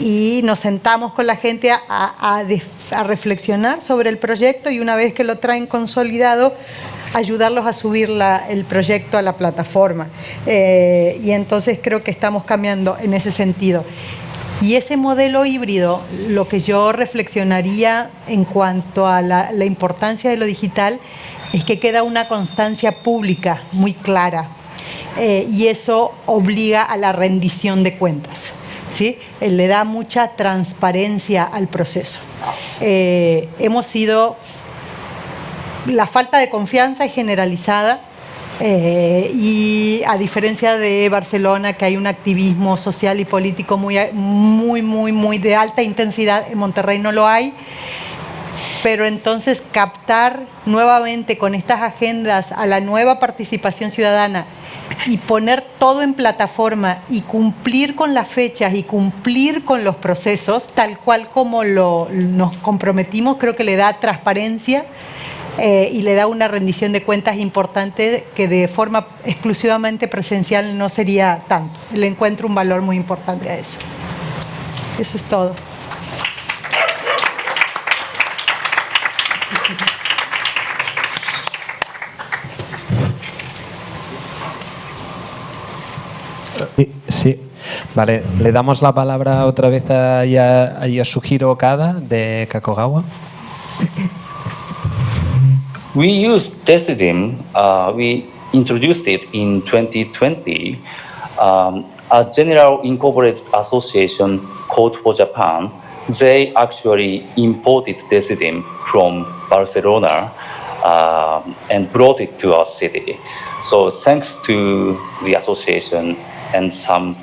y nos sentamos con la gente a, reflexionar sobre el proyecto y una vez que lo traen consolidado, ayudarlos a subir el proyecto a la plataforma. Eh, y entonces creo que estamos cambiando en ese sentido. Y ese modelo híbrido, lo que yo reflexionaría en cuanto a la, importancia de lo digital, es que queda una constancia pública muy clara eh, y eso obliga a la rendición de cuentas. ¿sí? Eh, le da mucha transparencia al proceso. Eh, hemos sido... La falta de confianza es generalizada y a diferencia de Barcelona, que hay un activismo social y político muy, muy, muy, muy de alta intensidad, en Monterrey no lo hay. Pero entonces captar nuevamente con estas agendas a la nueva participación ciudadana y poner todo en plataforma y cumplir con las fechas y cumplir con los procesos, tal cual como nos comprometimos, creo que le da transparencia eh, y le da una rendición de cuentas importante que de forma exclusivamente presencial no sería tanto. Le encuentro un valor muy importante a eso. Eso es todo. Sí, vale. Le damos la palabra otra vez a, Yasuhiro Okada de Kakogawa. We use Decidim. Uh, we introduced it in 2020. Um, a General Incorporated Association called for Japan, they actually imported Decidim from Barcelona uh, and brought it to our city. So thanks to the association, and some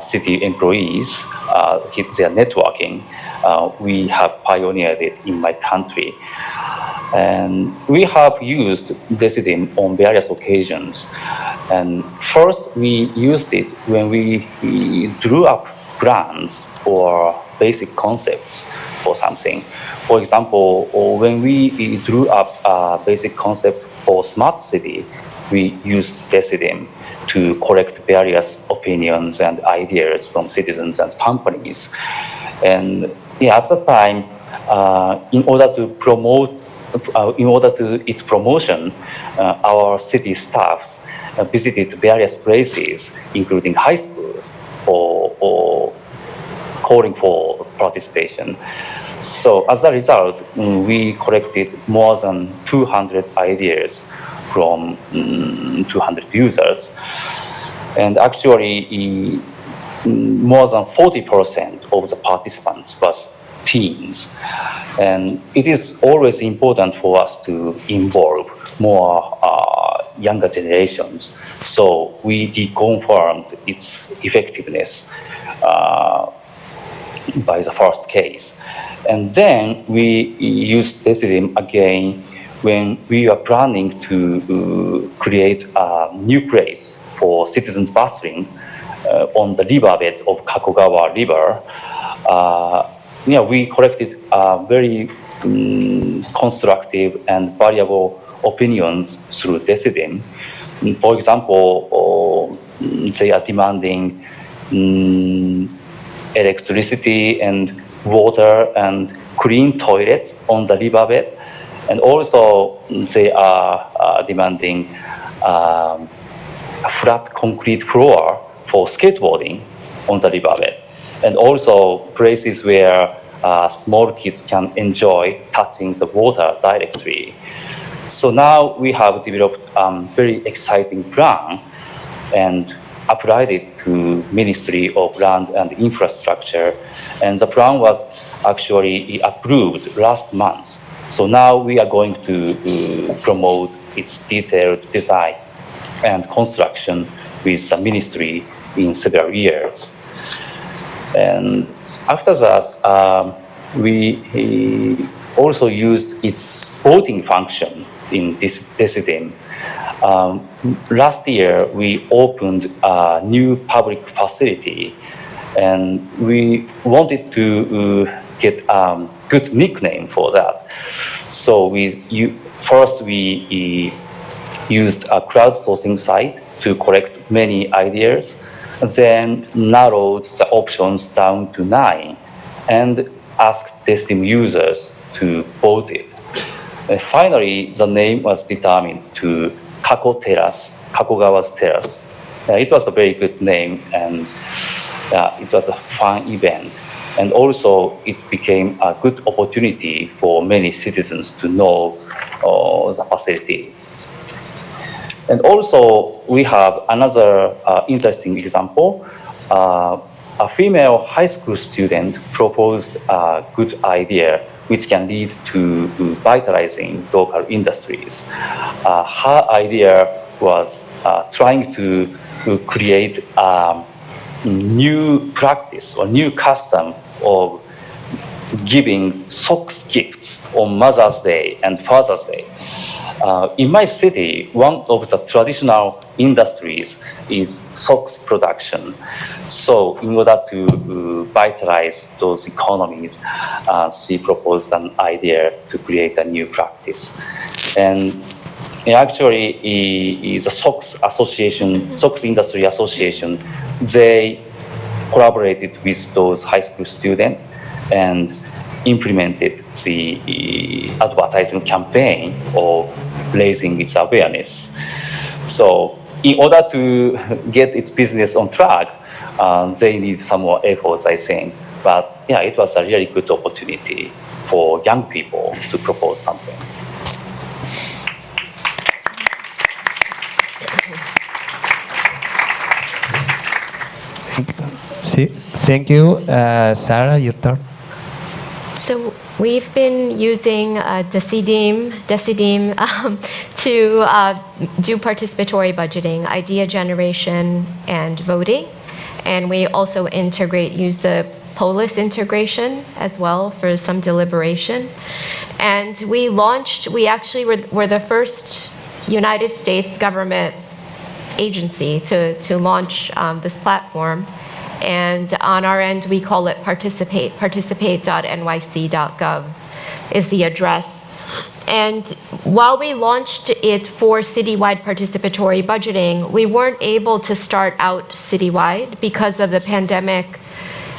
city employees uh, hit their networking, uh, we have pioneered it in my country. And we have used Decidim on various occasions. And first, we used it when we, we drew up plans or basic concepts for something. For example, when we drew up a basic concept for smart city, we used Decidim to collect various opinions and ideas from citizens and companies. And yeah, at the time, uh, in order to promote, uh, in order to its promotion, uh, our city staffs uh, visited various places, including high schools, or, or calling for participation. So as a result, mm, we collected more than 200 ideas from um, 200 users. And actually, more than 40% of the participants was teens. And it is always important for us to involve more uh, younger generations. So we deconfirmed its effectiveness uh, by the first case. And then we used Decidim again when we are planning to uh, create a new place for citizens bustling uh, on the riverbed of Kakogawa River, uh, yeah, we collected very um, constructive and variable opinions through Decidim. For example, they are demanding mm, electricity and water and clean toilets on the riverbed. And also they are uh, demanding um, a flat concrete floor for skateboarding on the riverbed. And also places where uh, small kids can enjoy touching the water directly. So now we have developed a um, very exciting plan and applied it to Ministry of Land and Infrastructure. And the plan was actually approved last month. So now we are going to uh, promote its detailed design and construction with the ministry in several years. And after that, um, we also used its voting function in this Decidim. Um, last year, we opened a new public facility and we wanted to uh, get um, good nickname for that. So we you, first we used a crowdsourcing site to collect many ideas, then narrowed the options down to nine, and asked Decidim users to vote it. And finally, the name was determined to Kako Terrace, Kakogawa's Terrace. Uh, it was a very good name, and uh, it was a fun event. And also, it became a good opportunity for many citizens to know uh, the facility. And also, we have another uh, interesting example. Uh, a female high school student proposed a good idea which can lead to vitalizing local industries. Uh, her idea was uh, trying to, to create a new practice or new custom of giving socks gifts on Mother's Day and Father's Day. Uh, in my city, one of the traditional industries is socks production. So in order to uh, vitalize those economies, uh, she proposed an idea to create a new practice. And actually, the socks Association, mm-hmm. SOX Industry Association, they collaborated with those high school students and implemented the advertising campaign of raising its awareness. So in order to get its business on track, uh, they need some more efforts, I think. But yeah, it was a really good opportunity for young people to propose something. Thank you. Uh, Sarah, your turn. So we've been using uh, Decidim, Decidim um, to uh, do participatory budgeting, idea generation, and voting. And we also integrate, use the Polis integration as well for some deliberation. And we launched, we actually were, were the first United States government agency to, to launch um, this platform. And on our end, we call it participate, participate.nyc.gov is the address. And while we launched it for citywide participatory budgeting, we weren't able to start out citywide because of the pandemic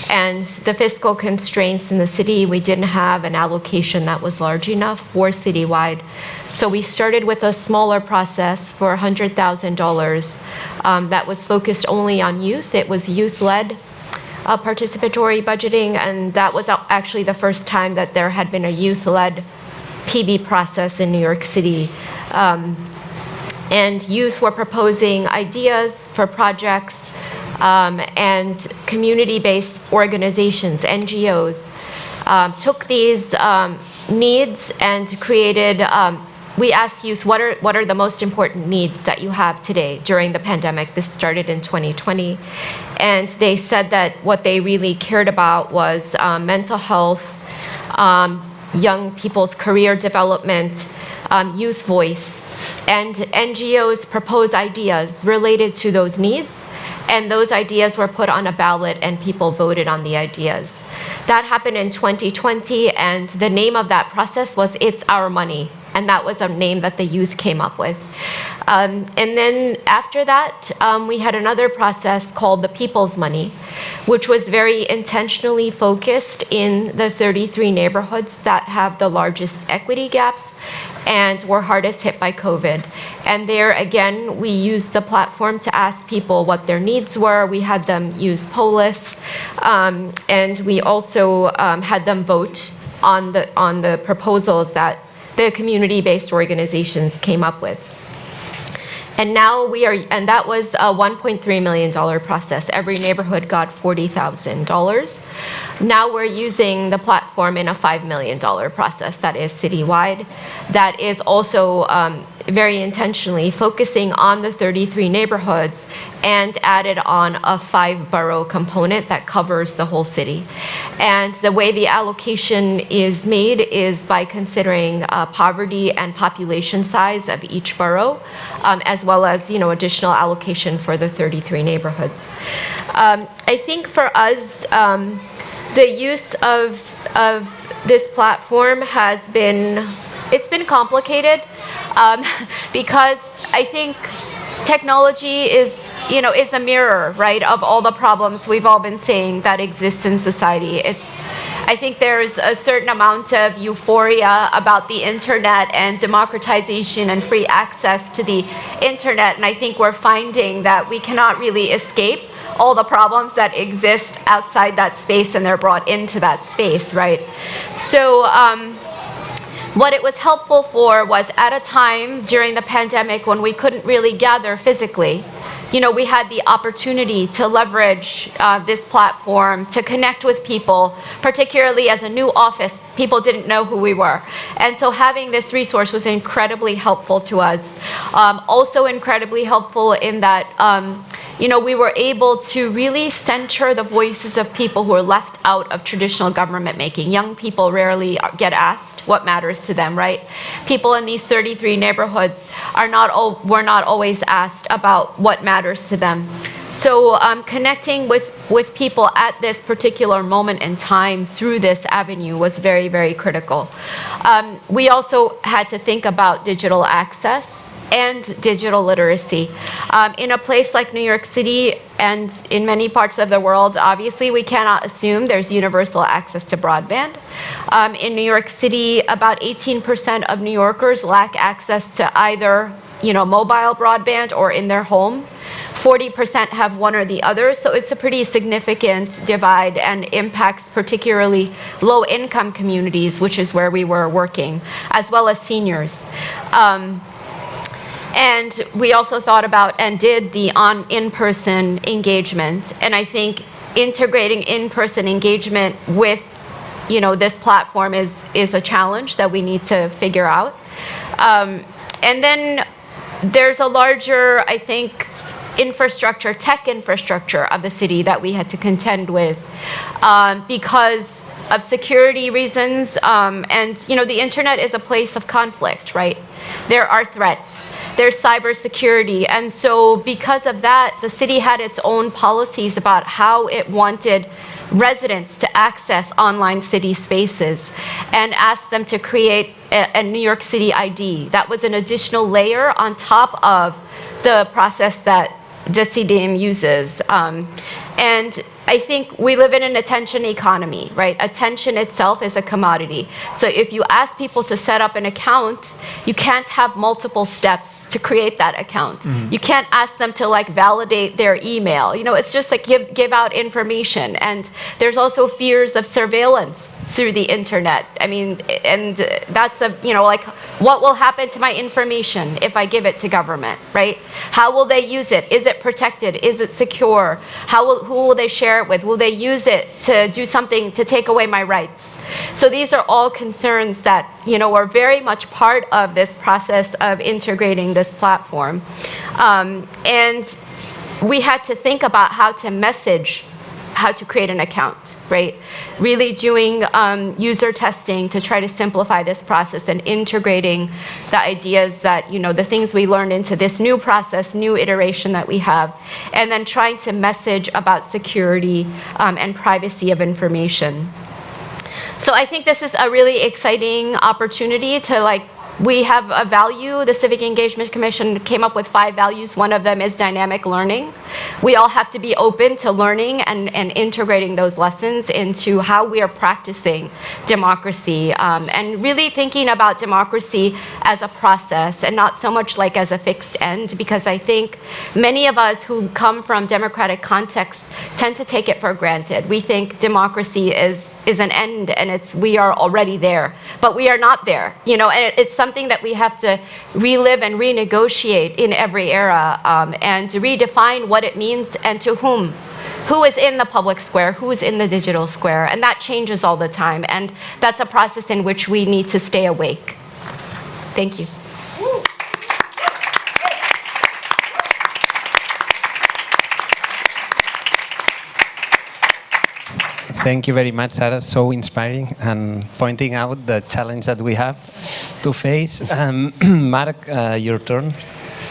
and the fiscal constraints in the city. We didn't have an allocation that was large enough for citywide. So we started with a smaller process for $100,000 um, that was focused only on youth. It was youth-led uh, participatory budgeting, and that was actually the first time that there had been a youth-led PB process in New York City. Um, and youth were proposing ideas for projects um, and community-based organizations, NGOs, um, took these um, needs and created um, we asked youth what are what are the most important needs that you have today during the pandemic. This started in 2020, and they said that what they really cared about was um, mental health, young people's career development, um, youth voice, and NGOs propose ideas related to those needs, and those ideas were put on a ballot, and people voted on the ideas. That happened in 2020, and the name of that process was "It's Our Money." and that was a name that the youth came up with. Um, and then after that, um, we had another process called the People's Money, which was very intentionally focused in the 33 neighborhoods that have the largest equity gaps and were hardest hit by COVID. And there, again, we used the platform to ask people what their needs were. We had them use Polis, um, and we also um, had them vote on the, on the proposals that the community-based organizations came up with. And now we are, and that was a $1.3 million process. Every neighborhood got $40,000. Now we're using the platform in a $5 million process that is citywide. That is also um, very intentionally focusing on the 33 neighborhoods and added on a five borough component that covers the whole city. And the way the allocation is made is by considering uh, poverty and population size of each borough, um, as well as you know additional allocation for the 33 neighborhoods. Um, I think for us, um, the use of, of this platform has been, it's been complicated um, because I think technology is, you know, is a mirror, right, of all the problems we've all been saying that exist in society. It's, I think there's a certain amount of euphoria about the internet and democratization and free access to the internet, and I think we're finding that we cannot really escape all the problems that exist outside that space and they're brought into that space, right? So um, what it was helpful for was at a time during the pandemic when we couldn't really gather physically, you know, we had the opportunity to leverage uh, this platform to connect with people, particularly as a new office. People didn't know who we were. And so having this resource was incredibly helpful to us. Um, also incredibly helpful in that um, you know, we were able to really center the voices of people who are left out of traditional government making. Young people rarely get asked what matters to them, right? People in these 33 neighborhoods are not all, were not always asked about what matters to them. So um, connecting with, with people at this particular moment in time through this avenue was very, very critical. Um, we also had to think about digital access and digital literacy. Um, in a place like New York City and in many parts of the world, obviously we cannot assume there's universal access to broadband. Um, in New York City, about 18% of New Yorkers lack access to either you know, mobile broadband or in their home. 40% have one or the other, so it's a pretty significant divide and impacts particularly low-income communities, which is where we were working, as well as seniors. Um, and we also thought about and did the on in-person engagement. And I think integrating in-person engagement with you know, this platform is, is a challenge that we need to figure out. Um, and then there's a larger, I think, infrastructure, tech infrastructure of the city that we had to contend with um, because of security reasons. Um, and, you know, the internet is a place of conflict, right? There are threats there's cybersecurity. And so because of that, the city had its own policies about how it wanted residents to access online city spaces and asked them to create a, a New York City ID. That was an additional layer on top of the process that Decidim uses. Um, and I think we live in an attention economy, right? Attention itself is a commodity. So if you ask people to set up an account, you can't have multiple steps to create that account. Mm-hmm. You can't ask them to like validate their email. You know, it's just like give give out information. And there's also fears of surveillance through the internet. I mean, and that's a, you know, like what will happen to my information if I give it to government, right? How will they use it? Is it protected? Is it secure? How will, who will they share it with? Will they use it to do something to take away my rights? So these are all concerns that you know are very much part of this process of integrating this platform, um, and we had to think about how to message how to create an account, right? Really doing um, user testing to try to simplify this process and integrating the ideas that, you know, the things we learned into this new process, new iteration that we have, and then trying to message about security um, and privacy of information. So I think this is a really exciting opportunity to like we have a value. The Civic Engagement Commission came up with five values. One of them is dynamic learning. We all have to be open to learning and, and integrating those lessons into how we are practicing democracy um, and really thinking about democracy as a process and not so much like as a fixed end because I think many of us who come from democratic contexts tend to take it for granted. We think democracy is is an end and it's we are already there. But we are not there you know and it, it's something that we have to relive and renegotiate in every era um, and to redefine what it means and to whom. Who is in the public square who is in the digital square and that changes all the time and that's a process in which we need to stay awake. Thank you Thank you very much, Sarah. So inspiring and pointing out the challenge that we have to face. Um, Mark, uh, your turn.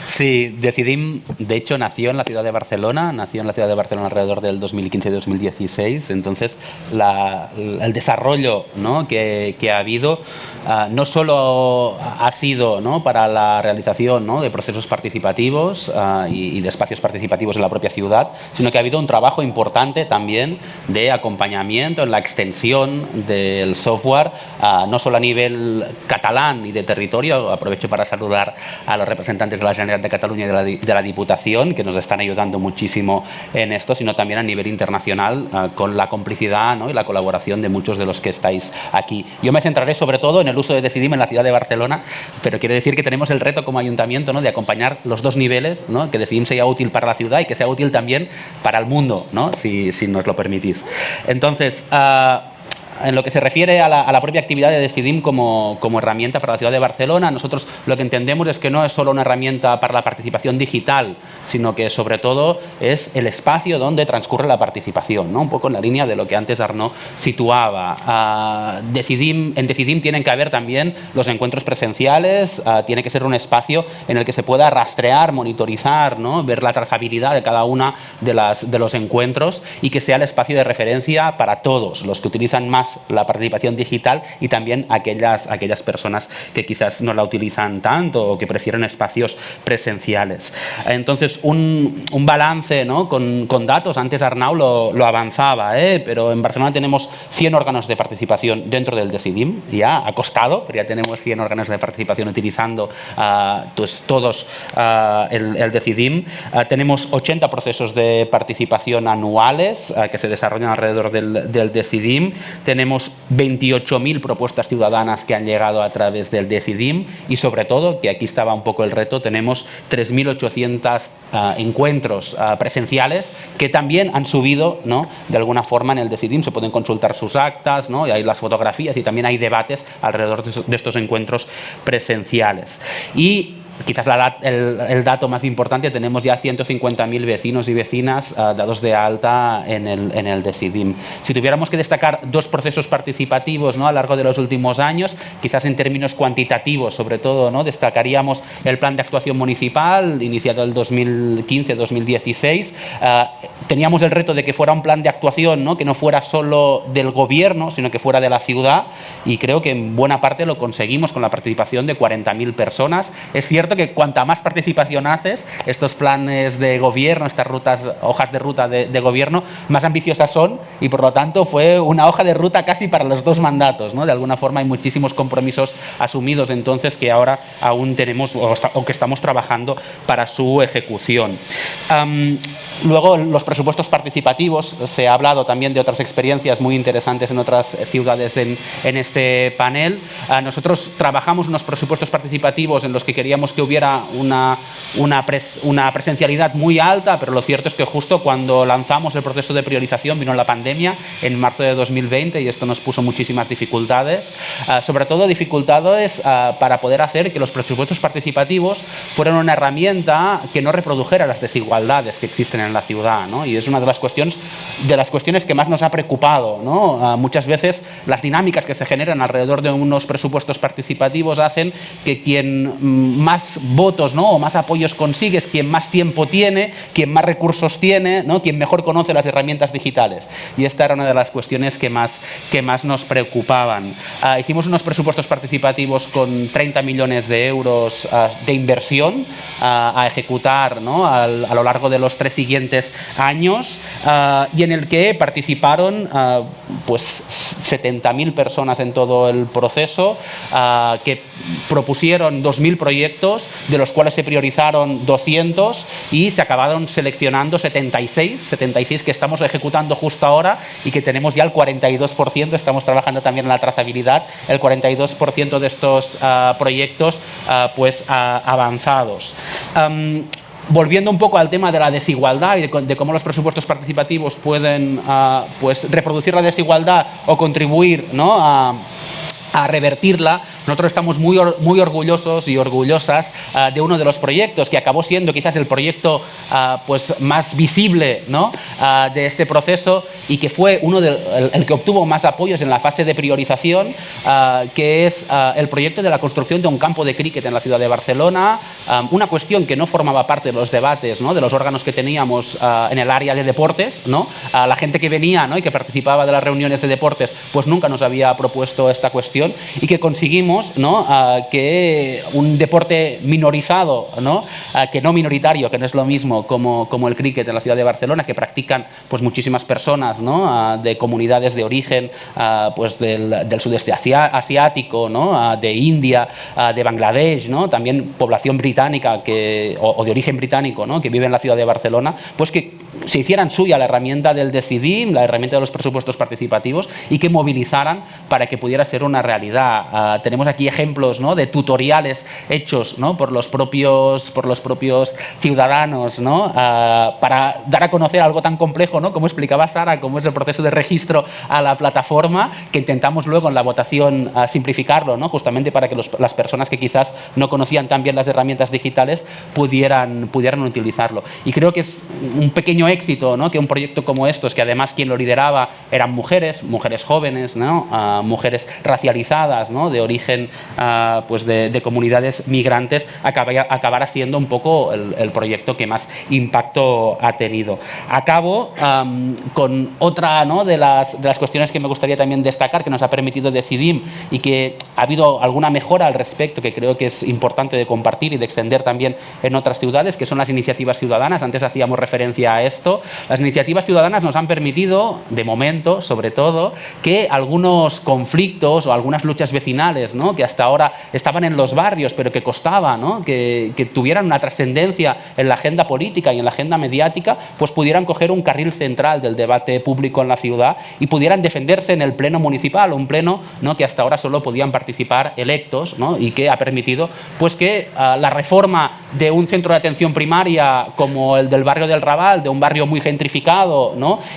Sí, Decidim, de hecho, nació en la ciudad de Barcelona, nació en la ciudad de Barcelona alrededor del 2015-2016, entonces el desarrollo ¿no? que, ha habido uh, no solo ha sido ¿no? para la realización de procesos participativos uh, y, de espacios participativos en la propia ciudad, sino que ha habido un trabajo importante también de acompañamiento en la extensión del software, uh, no solo a nivel catalán y de territorio, aprovecho para saludar a los representantes de la Generalitat de Cataluña y de la, de la, Diputación, que nos están ayudando muchísimo en esto, sino también a nivel internacional, uh, con la complicidad ¿no? y la colaboración de muchos de los que estáis aquí. Yo me centraré sobre todo en el uso de Decidim en la ciudad de Barcelona, pero quiere decir que tenemos el reto como ayuntamiento ¿no? de acompañar los dos niveles, ¿no? que Decidim sea útil para la ciudad y que sea útil también para el mundo, ¿no? si, si nos lo permitís. Entonces, uh, en lo que se refiere a la, a la propia actividad de Decidim como, como, herramienta para la ciudad de Barcelona, nosotros lo que entendemos es que no es solo una herramienta para la participación digital, sino que sobre todo es el espacio donde transcurre la participación, ¿no? un poco en la línea de lo que antes Arnaud situaba. Uh, Decidim, en Decidim tienen que haber también los encuentros presenciales, uh, tiene que ser un espacio en el que se pueda rastrear, monitorizar, ¿no? ver la trazabilidad de cada una de, las, de los encuentros y que sea el espacio de referencia para todos, los que utilizan más la participación digital y también aquellas, aquellas personas que quizás no la utilizan tanto o que prefieren espacios presenciales. Entonces, un, un balance ¿no? con, con, datos, antes Arnau lo, lo avanzaba, ¿eh? pero en Barcelona tenemos 100 órganos de participación dentro del Decidim, ya ha costado, pero ya tenemos 100 órganos de participación utilizando uh, pues, todos uh, el, el, Decidim. Uh, tenemos 80 procesos de participación anuales que se desarrollan alrededor del, del Decidim. Tenemos 28.000 propuestas ciudadanas que han llegado a través del Decidim y sobre todo, que aquí estaba un poco el reto, tenemos 3.800 uh, encuentros uh, presenciales que también han subido ¿no? de alguna forma en el Decidim. Se pueden consultar sus actas ¿no? y hay las fotografías y también hay debates alrededor de estos encuentros presenciales. Y quizás el, dato más importante, tenemos ya 150.000 vecinos y vecinas uh, dados de alta en el, en el Decidim. Si tuviéramos que destacar dos procesos participativos ¿no? a lo largo de los últimos años, quizás en términos cuantitativos, sobre todo, ¿no? destacaríamos el plan de actuación municipal, iniciado el 2015-2016. Uh, teníamos el reto de que fuera un plan de actuación ¿no? que no fuera solo del gobierno, sino que fuera de la ciudad, y creo que en buena parte lo conseguimos con la participación de 40.000 personas. Es cierto que cuanta más participación haces, estos planes de gobierno, estas rutas, hojas de ruta de, gobierno, más ambiciosas son y por lo tanto fue una hoja de ruta casi para los dos mandatos. ¿no? De alguna forma hay muchísimos compromisos asumidos entonces que ahora aún tenemos o, que estamos trabajando para su ejecución. Luego los presupuestos participativos, se ha hablado también de otras experiencias muy interesantes en otras ciudades en, en este panel. Nosotros trabajamos unos presupuestos participativos en los que queríamos que hubiera una, una, pres, una, presencialidad muy alta, pero lo cierto es que justo cuando lanzamos el proceso de priorización vino la pandemia en marzo de 2020 y esto nos puso muchísimas dificultades, uh, sobre todo dificultades uh, para poder hacer que los presupuestos participativos fueran una herramienta que no reprodujera las desigualdades que existen en la ciudad, ¿no? y es una de las cuestiones, de las cuestiones que más nos ha preocupado. ¿no? Uh, muchas veces las dinámicas que se generan alrededor de unos presupuestos participativos hacen que quien más más votos ¿no? o más apoyos consigues, quien más tiempo tiene, quien más recursos tiene, ¿no? quien mejor conoce las herramientas digitales. Y esta era una de las cuestiones que más, que más nos preocupaban. Ah, hicimos unos presupuestos participativos con 30 millones de euros ah, de inversión ah, a ejecutar ¿no? a lo largo de los tres siguientes años y en el que participaron pues 70.000 personas en todo el proceso que propusieron 2.000 proyectos, de los cuales se priorizaron 200 y se acabaron seleccionando 76, 76 que estamos ejecutando justo ahora y que tenemos ya el 42%, estamos trabajando también en la trazabilidad, el 42% de estos ah, proyectos ah, pues ah, avanzados. volviendo un poco al tema de la desigualdad y de, cómo los presupuestos participativos pueden pues reproducir la desigualdad o contribuir ¿no? a, a revertirla, nosotros estamos muy, muy orgullosos y orgullosas ah, de uno de los proyectos que acabó siendo quizás el proyecto ah, pues, más visible ¿no? Ah, de este proceso y que fue uno de, el, que obtuvo más apoyos en la fase de priorización, que es el proyecto de la construcción de un campo de cricket en la ciudad de Barcelona, una cuestión que no formaba parte de los debates, ¿no? de los órganos que teníamos en el área de deportes. ¿no? la gente que venía ¿no? y que participaba de las reuniones de deportes pues nunca nos había propuesto esta cuestión y que conseguimos que un deporte minorizado, ¿no? que no minoritario, que no es lo mismo como, el cricket en la ciudad de Barcelona, que practican pues, muchísimas personas de comunidades de origen pues, del, sudeste asiático, de India, de Bangladesh, también población británica o, de origen británico que vive en la ciudad de Barcelona, pues que se hicieran suya la herramienta del Decidim, la herramienta de los presupuestos participativos y que movilizaran para que pudiera ser una realidad. tenemos aquí ejemplos ¿no? de tutoriales hechos ¿no? por, los propios, por los propios ciudadanos ¿no? Ah, para dar a conocer algo tan complejo ¿no? como explicaba Sara, como es el proceso de registro a la plataforma, que intentamos luego en la votación uh, simplificarlo, ¿no? justamente para que los, las personas que quizás no conocían tan bien las herramientas digitales pudieran, pudieran utilizarlo. Y creo que es un pequeño éxito ¿no? que un proyecto como estos, que además quien lo lideraba eran mujeres, mujeres jóvenes, ¿no? Uh, mujeres racializadas, ¿no? de origen Ah, pues de, comunidades migrantes acabará, siendo un poco el, proyecto que más impacto ha tenido. Acabo con otra de, las, de las cuestiones que me gustaría también destacar, que nos ha permitido decidir y que ha habido alguna mejora al respecto, que creo que es importante de compartir y de extender también en otras ciudades, que son las iniciativas ciudadanas. Antes hacíamos referencia a esto. Las iniciativas ciudadanas nos han permitido, de momento, sobre todo, que algunos conflictos o algunas luchas vecinales que hasta ahora estaban en los barrios, pero que costaba que, tuvieran una trascendencia en la agenda política y en la agenda mediática, pues pudieran coger un carril central del debate público en la ciudad y pudieran defenderse en el pleno municipal, un pleno que hasta ahora solo podían participar electos y que ha permitido pues, que ah, la reforma de un centro de atención primaria como el del barrio del Raval, de un barrio muy gentrificado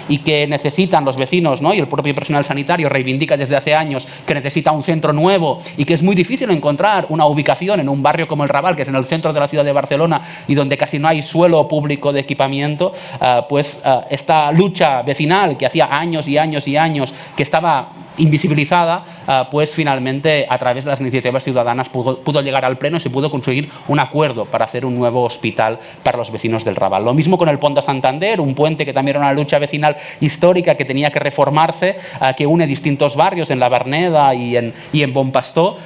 y que necesitan los vecinos y el propio personal sanitario reivindica desde hace años que necesita un centro nuevo y que es muy difícil encontrar una ubicación en un barrio como el Raval, que es en el centro de la ciudad de Barcelona y donde casi no hay suelo público de equipamiento, ah, pues ah, esta lucha vecinal que hacía años y años y años que estaba invisibilizada, ah, pues finalmente a través de las iniciativas ciudadanas pudo, llegar al Pleno y se pudo conseguir un acuerdo para hacer un nuevo hospital para los vecinos del Raval. Lo mismo con el Ponte Santander, un puente que también era una lucha vecinal histórica que tenía que reformarse, ah, que une distintos barrios en La Berneda y en, y en Bonpastó,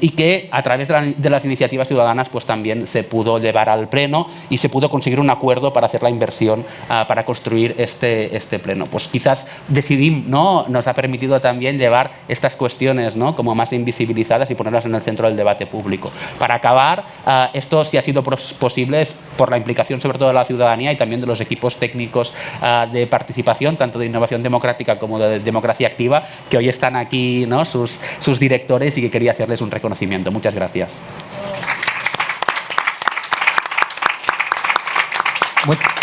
y que a través de, las iniciativas ciudadanas pues también se pudo llevar al Pleno y se pudo conseguir un acuerdo para hacer la inversión ah, para construir este, este Pleno. Pues quizás decidimos, ¿no? nos ha permitido también llevar estas cuestiones ¿no? como más invisibilizadas y ponerlas en el centro del debate público. Para acabar, ah, esto sí ha sido posible por la implicación sobre todo de la ciudadanía y también de los equipos técnicos ah, de participación, tanto de innovación democrática como de democracia activa, que hoy están aquí ¿no? sus, sus directores y que quería hacerles un reconocimiento. Muchas gracias.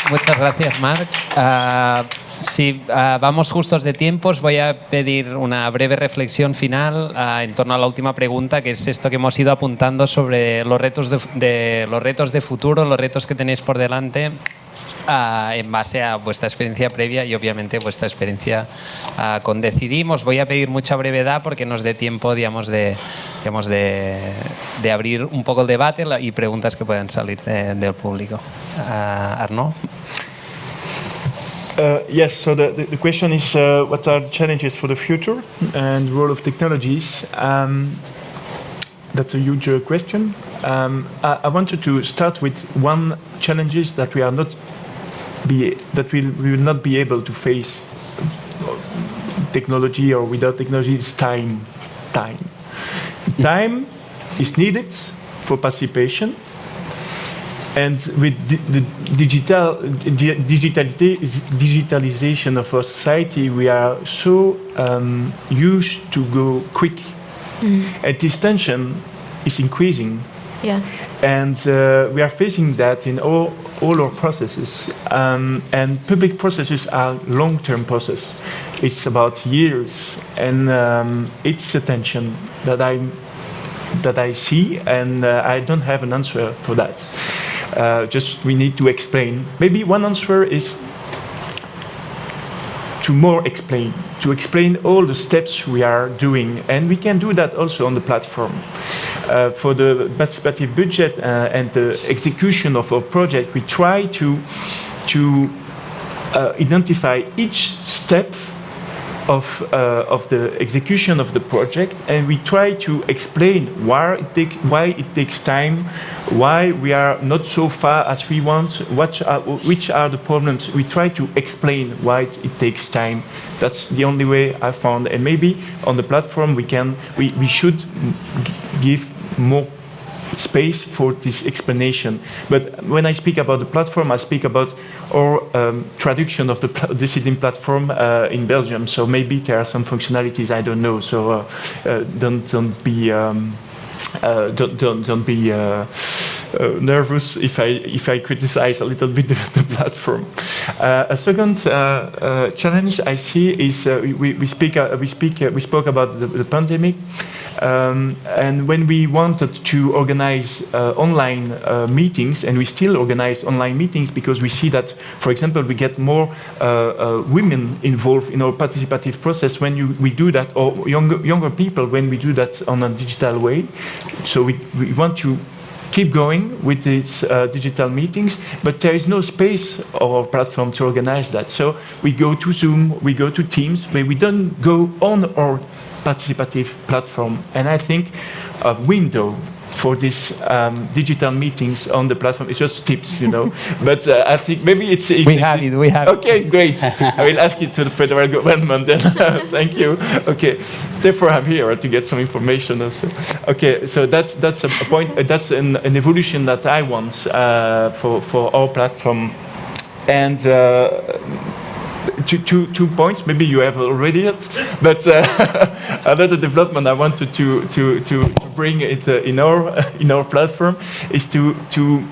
Muchas gracias, Marc. Ah, Sí, ah, vamos justos de tiempos. Voy a pedir una breve reflexión final ah, en torno a la última pregunta, que es esto que hemos ido apuntando sobre los retos de, de- los retos de futuro, los retos que tenéis por delante. ah, en base a vuestra experiencia previa y obviamente vuestra experiencia con Decidim. Os voy a pedir mucha brevedad porque nos dé tiempo digamos, de, digamos, de, de abrir un poco el debate y preguntas que puedan salir de- del público. Arnaud. Uh, yes, so the, the, the question is uh, what are the challenges for the future and role of technologies? Um, that's a huge uh, question. Um, I, I wanted to start with one challenges that we are not be that we, we will not be able to face technology or without technology is time. Time. Time is needed for participation and with di- the digital di- digitalization of our society, we are so um, used to go quick, and this tension is increasing. Yes. And uh, we are facing that in all, all our processes. Um, and public processes are long-term process. It's about years, and um, it's a tension that I that I see, and uh, I don't have an answer for that. Uh, just we need to explain. Maybe one answer is to more explain, to explain all the steps we are doing, and we can do that also on the platform. Uh, for the participative budget uh, and the execution of our project, we try to to uh, identify each step of, uh, of the execution of the project and we try to explain why it, take, why it takes time, why we are not so far as we want, what are, which are the problems. We try to explain why it, takes time. That's the only way I found. And maybe on the platform we can, we, we should give more space for this explanation. But when I speak about the platform, I speak about our um, traduction of the Decidim platform uh, in Belgium. So maybe there are some functionalities I don't know. So uh, uh, don't don't be. Um, uh, don't, don't, don't be uh, uh, nervous if I, if I criticize a little bit the, the platform. Uh, a second challenge I see is we, we speak, we, speak we spoke about the, the pandemic, um, and when we wanted to organize uh, online uh, meetings, and we still organize online meetings because we see that, for example, we get more uh, women involved in our participative process when you, we do that, or younger, younger people when we do that on a digital way. So we, we want to keep going with these uh, digital meetings, but there is no space or platform to organize that. So we go to Zoom, we go to Teams, but we don't go on our participative platform. And I think a window for these um, digital meetings on the platform. It's just tips, you know. but uh, I think maybe it's. We have it, we have it. Okay, great. I will ask it to the federal government then. Thank you. Okay, therefore I'm here to get some information also. Okay, so that's that's a point. uh, That's an, an evolution that I want uh, for for our platform, and. Two, two, two points. Maybe you have already it, but uh, another development I wanted to to to bring it uh, in our in our platform is to to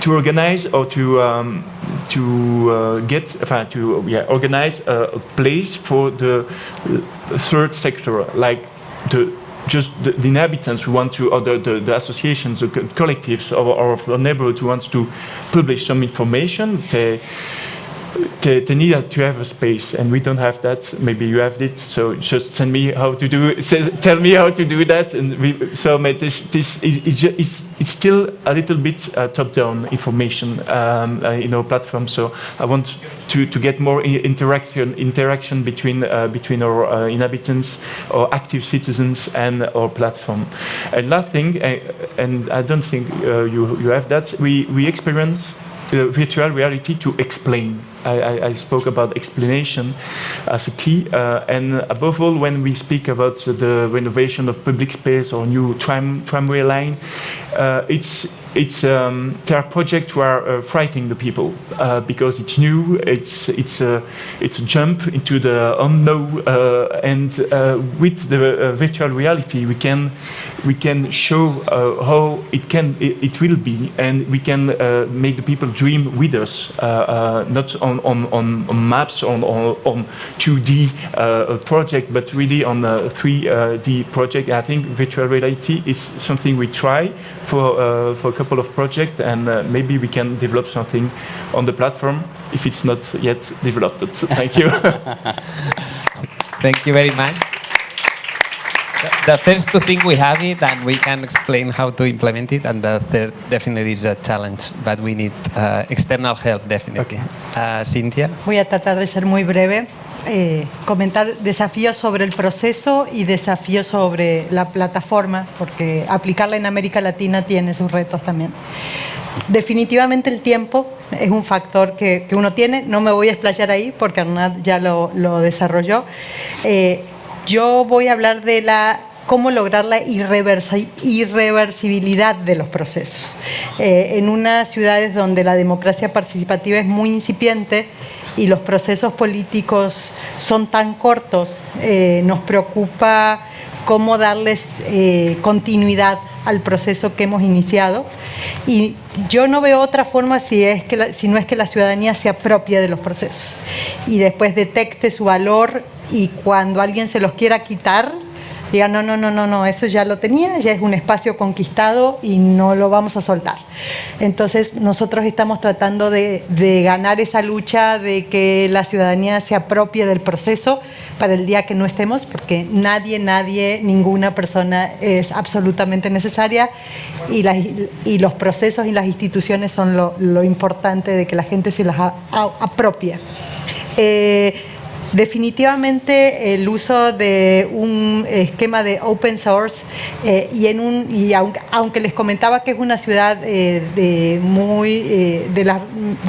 to organize or to um, to uh, get enfin, to yeah organize a, place for the uh, third sector like the just the, the inhabitants who want to, or the, the, the associations, the co- collectives of, our neighborhood who wants to publish some information. They, need to have a space, and we don't have that. Maybe you have it, so just send me how to do. Tell me how to do that, and we, so this this is it's, it's, it's still a little bit uh, top-down information um, uh, in our platform. So I want to, to get more interaction interaction between uh, between our uh, inhabitants, or active citizens, and our platform. And last thing, uh, and I don't think uh, you you have that. We we experience virtual reality to explain. I, I, spoke about explanation as a key, uh, and above all, when we speak about the renovation of public space or new tram tramway line, uh, it's it's um, there are projects who are uh, frightening the people uh, because it's new, it's it's a it's a jump into the unknown, uh, and uh, with the virtual reality, we can we can show how it can it, it will be, and we can make the people dream with us, not on on, on, on, maps, on, on, on 2D uh, project, but really on a 3D project. I think virtual reality is something we try for, uh, for a couple of projects, and uh, maybe we can develop something on the platform if it's not yet developed. So thank you. Thank you very much. The- first two things we have it and we can explain how to implement it and the third definitely is a challenge, but we need uh, external help definitely. Uh, Cynthia? Voy a tratar de ser muy breve. eh, comentar desafíos sobre el proceso y desafíos sobre la plataforma, porque aplicarla en América Latina tiene sus retos también. Definitivamente el tiempo es un factor que, que uno tiene, no me voy a explayar ahí porque Arnad ya lo, lo desarrolló. Eh, yo voy a hablar de la cómo lograr la irreversi- irreversibilidad de los procesos. Eh, en unas ciudades donde la democracia participativa es muy incipiente y los procesos políticos son tan cortos, eh, nos preocupa cómo darles eh, continuidad al proceso que hemos iniciado. Y yo no veo otra forma si, es que la- si no es que la ciudadanía se apropie de los procesos y después detecte su valor y cuando alguien se los quiera quitar, diga, no, no, no, no, no, eso ya lo tenía, ya es un espacio conquistado y no lo vamos a soltar. Entonces nosotros estamos tratando de, ganar esa lucha de que la ciudadanía se apropie del proceso para el día que no estemos, porque nadie, nadie, ninguna persona es absolutamente necesaria y, y los procesos y las instituciones son lo, importante de que la gente se las apropie. Eh, Definitivamente el uso de un esquema de open source eh, y, en un, y aunque, les comentaba que es una ciudad eh, de, muy, eh, de,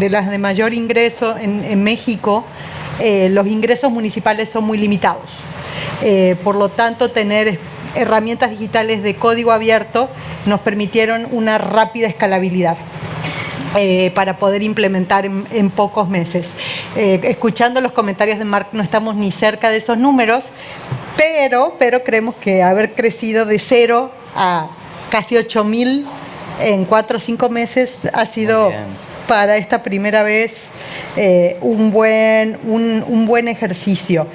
las, de mayor ingreso en, México, los ingresos municipales son muy limitados. Por lo tanto, tener herramientas digitales de código abierto nos permitieron una rápida escalabilidad para poder implementar en, en pocos meses. Eh, escuchando los comentarios de Mark, no estamos ni cerca de esos números, pero, pero creemos que haber crecido de cero a casi 8 mil en cuatro o cinco meses ha sido para esta primera vez eh, un, buen, un, un buen ejercicio.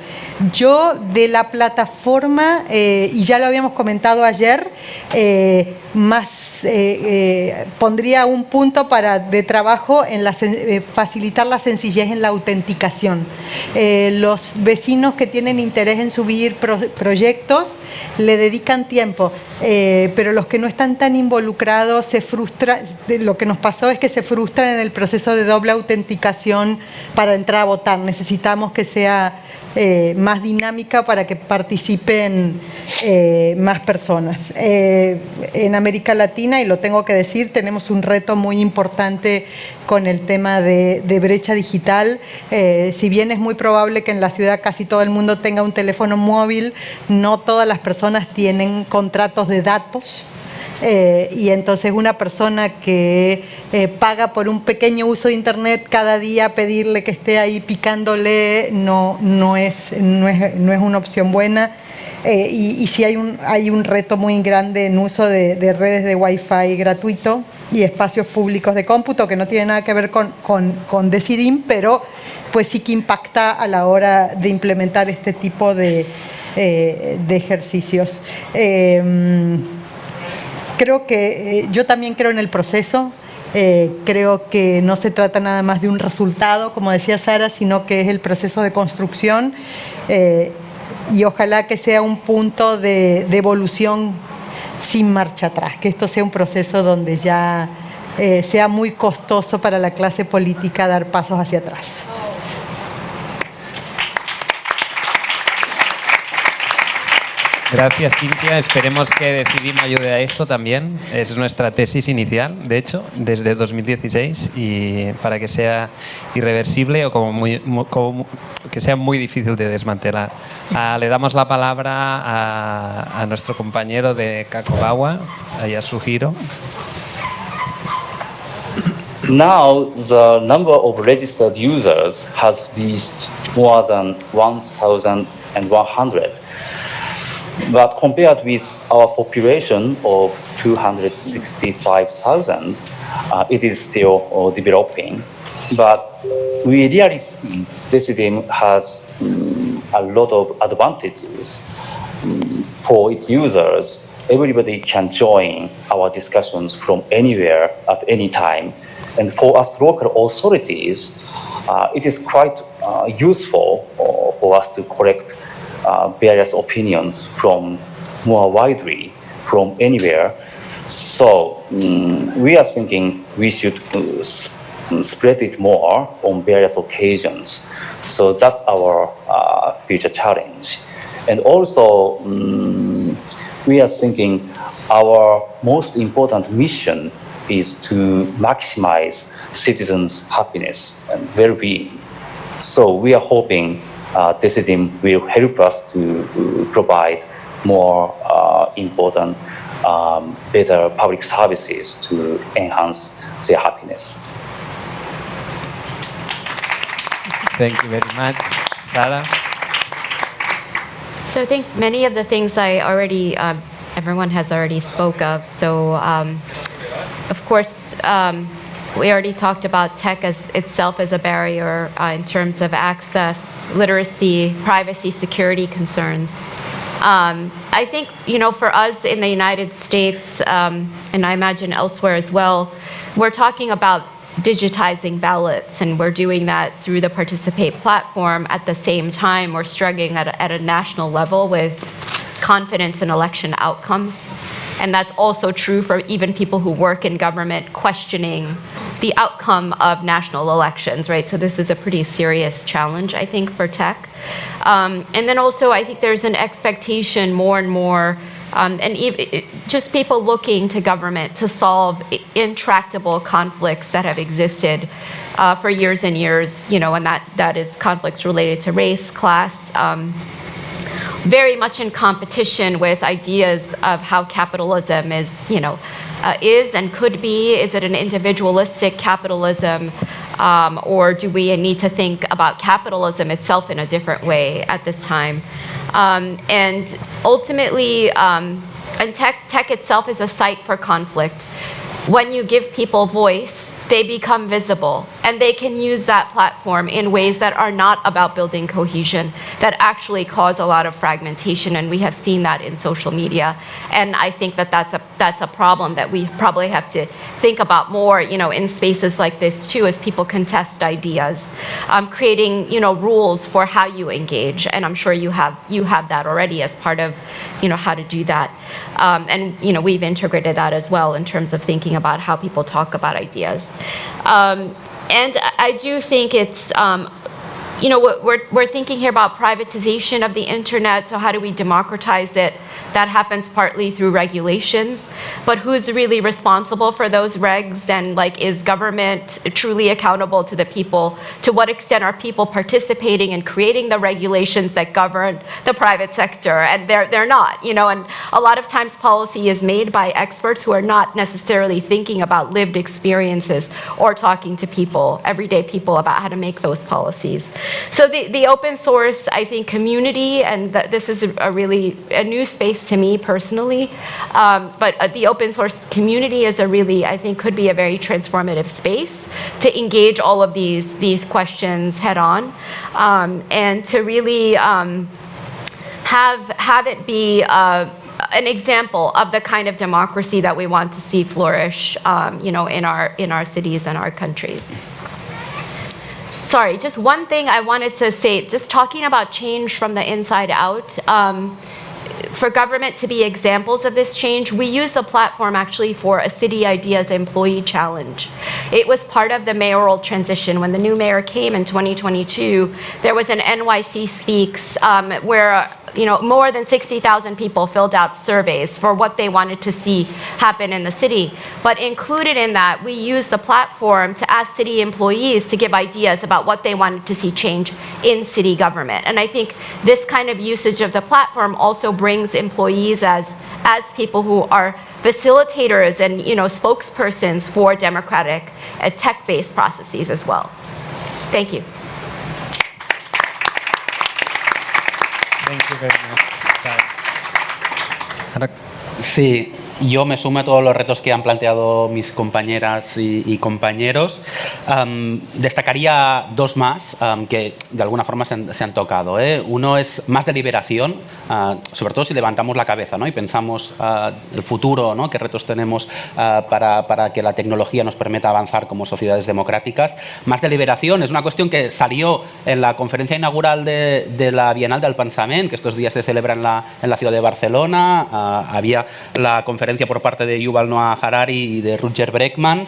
Yo de la plataforma, eh, y ya lo habíamos comentado ayer, eh, más eh, eh, pondría un punto para, de trabajo en la, eh, facilitar la sencillez en la autenticación. Los vecinos que tienen interés en subir pro- proyectos le dedican tiempo, pero los que no están tan involucrados se frustran. Lo que nos pasó es que se frustran en el proceso de doble autenticación para entrar a votar. Necesitamos que sea eh, más dinámica para que participen eh, más personas. Eh, en América Latina, y lo tengo que decir, tenemos un reto muy importante con el tema de, brecha digital. Eh, si bien es muy probable que en la ciudad casi todo el mundo tenga un teléfono móvil, no todas las personas tienen contratos de datos. Eh, y entonces una persona que eh, paga por un pequeño uso de internet cada día pedirle que esté ahí picándole no, no, es, no, es, no es una opción buena. Eh, y, sí hay un, hay un reto muy grande en uso de, de redes de Wi-Fi gratuito y espacios públicos de cómputo que no tiene nada que ver con, con, Decidim, pero pues sí que impacta a la hora de implementar este tipo de, de ejercicios. Eh, creo que eh, yo también creo en el proceso. eh, creo que no se trata nada más de un resultado, como decía Sara, sino que es el proceso de construcción eh, y ojalá que sea un punto de, evolución sin marcha atrás, que esto sea un proceso donde ya eh, sea muy costoso para la clase política dar pasos hacia atrás. Gracias, Cintia. Esperemos que Decidim ayude a eso también. Es nuestra tesis inicial, de hecho, desde 2016, y para que sea irreversible o como muy, mu- como que sea muy difícil de desmantelar. Ah, le damos la palabra a, nuestro compañero de Kakogawa, a Yasuhiro. Now, the number of registered users has reached more than 1,100. But compared with our population of 265,000, uh, it is still uh, developing. But we really see Decidim has mm, a lot of advantages mm, for its users. Everybody can join our discussions from anywhere at any time. And for us local authorities, uh, it is quite uh, useful uh, for us to collect various opinions from more widely from anywhere. So mm, we are thinking we should uh, spread it more on various occasions. So that's our uh, future challenge. And also, mm, we are thinking our most important mission is to maximize citizens' happiness and well-being. So we are hoping uh, Decidim will help us to uh, provide more uh, important, um, better public services to enhance their happiness. Thank you very much. Sara? So I think many of the things I already, uh, everyone has already spoke of. So um, of course, um, we already talked about tech as itself as a barrier uh, in terms of access, literacy, privacy, security concerns. Um, I think, you know, for us in the United States, um, and I imagine elsewhere as well, we're talking about digitizing ballots, and we're doing that through the Participate platform. At the same time, we're struggling at a, at a national level with confidence in election outcomes. And that's also true for even people who work in government questioning the outcome of national elections, right? So this is a pretty serious challenge, I think, for tech. Um, and then also, I think there's an expectation more and more, um, and ev- just people looking to government to solve intractable conflicts that have existed uh, for years and years, you know, and that, that is conflicts related to race, class, um, very much in competition with ideas of how capitalism is, you know, uh, is and could be. Is it an individualistic capitalism, um, or do we need to think about capitalism itself in a different way at this time? Um, and ultimately, um, and tech, tech itself is a site for conflict. When you give people voice, they become visible and they can use that platform in ways that are not about building cohesion that actually cause a lot of fragmentation and we have seen that in social media. And i think that that's a that's a problem that we probably have to think about more you know in spaces like this too as people contest ideas. Um, creating you know rules for how you engage and i'm sure you have you have that already as part of you know how to do that. Um, and you know we've integrated that as well in terms of thinking about how people talk about ideas um, and I do think it's, um, you know, we're- we're, thinking here about privatization of the internet, so how do we democratize it? That happens partly through regulations, but who's really responsible for those regs? And like, is government truly accountable to the people? To what extent are people participating in creating the regulations that govern the private sector? And they're, they're not, you know, and a lot of times policy is made by experts who are not necessarily thinking about lived experiences or talking to people, everyday people, about how to make those policies. So the, the open source, I think, community, and th- this is a, a really a new space to me personally, um, but uh, the open source community is a really, I think, could be a very transformative space to engage all of these these questions head on, um, and to really. Um, have have it be uh, an example of the kind of democracy that we want to see flourish, um, you know, in our in our cities and our countries. Sorry, just one thing I wanted to say. Just talking about change from the inside out. Um, for government to be examples of this change, we use the platform actually for a City Ideas Employee Challenge. It was part of the mayoral transition. When the new mayor came in 2022, there was an NYC Speaks um, where you know, more than 60,000 people filled out surveys for what they wanted to see happen in the city. But included in that, we used the platform to ask city employees to give ideas about what they wanted to see change in city government. And I think this kind of usage of the platform also brings employees as, as people who are facilitators and, you know, spokespersons for democratic uh, tech-based processes as well. Thank you. Thank you very much. Sara. Ara, Sí, yo me sumo a todos los retos que han planteado mis compañeras y, compañeros. destacaría dos más que de alguna forma se han, tocado. ¿eh? Uno es más de liberación, ah, sobre todo si levantamos la cabeza ¿no? y pensamos ah, el futuro, ¿no? qué retos tenemos ah, para, para, que la tecnología nos permita avanzar como sociedades democráticas. Más de liberación es una cuestión que salió en la conferencia inaugural de, de la Bienal del Pensamiento, que estos días se celebra en la, en la ciudad de Barcelona. había la conferencia por parte de Yuval Noah Harari y de Roger Breckman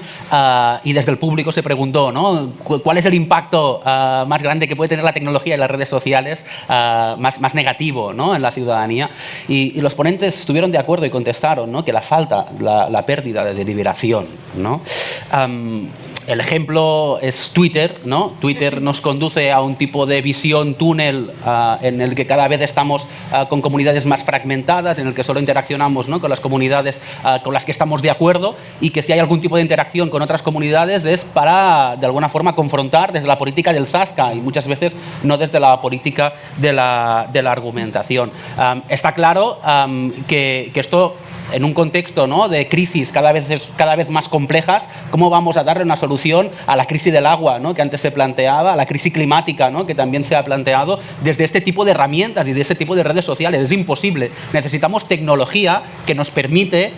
y desde el público se preguntó ¿no? cuál es el impacto más grande que puede tener la tecnología y las redes sociales más, más negativo ¿no? en la ciudadanía. Y, los ponentes estuvieron de acuerdo y contestaron ¿no? que la falta, la, la pérdida de deliberación. ¿no? El ejemplo es Twitter, ¿no? Twitter nos conduce a un tipo de visión túnel ah, en el que cada vez estamos ah, con comunidades más fragmentadas, en el que solo interaccionamos ¿no? con las comunidades ah, con las que estamos de acuerdo y que si hay algún tipo de interacción con otras comunidades es para, de alguna forma, confrontar desde la política del zasca y muchas veces no desde la política de la, de la argumentación. está claro que, que esto en un contexto de crisis cada vez, cada vez más complejas, ¿cómo vamos a darle una solución a la crisis del agua que antes se planteaba, a la crisis climática que también se ha planteado desde este tipo de herramientas y de ese tipo de redes sociales? Es imposible. Necesitamos tecnología que nos permite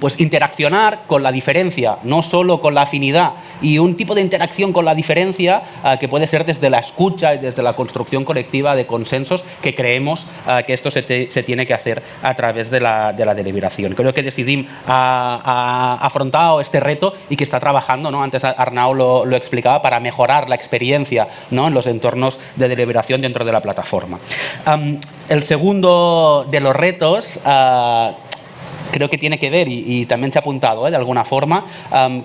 pues, interaccionar con la diferencia, no solo con la afinidad, y un tipo de interacción con la diferencia ah, que puede ser desde la escucha y desde la construcción colectiva de consensos que creemos ah, que esto se, se, tiene que hacer a través de la, de la deliberación. Creo que Decidim ha, afrontado este reto y que está trabajando, ¿no? antes Arnau lo, explicaba, para mejorar la experiencia ¿no? en los entornos de deliberación dentro de la plataforma. el segundo de los retos ah, creo que tiene que ver, y, también se ha apuntado ¿eh? de alguna forma,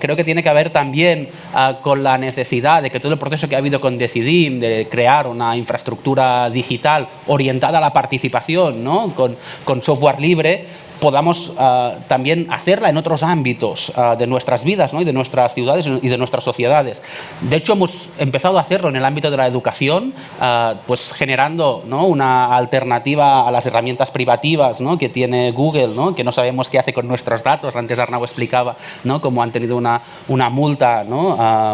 creo que tiene que ver también ah, con la necesidad de que todo el proceso que ha habido con Decidim, de crear una infraestructura digital orientada a la participación, ¿no? con, con software libre, podamos ah, también hacerla en otros ámbitos ah, de nuestras vidas ¿no? y de nuestras ciudades y de nuestras sociedades. De hecho, hemos empezado a hacerlo en el ámbito de la educación, ah, pues generando ¿no? una alternativa a las herramientas privativas ¿no? que tiene Google, que no sabemos qué hace con nuestros datos. Antes Arnau explicaba cómo han tenido una, una multa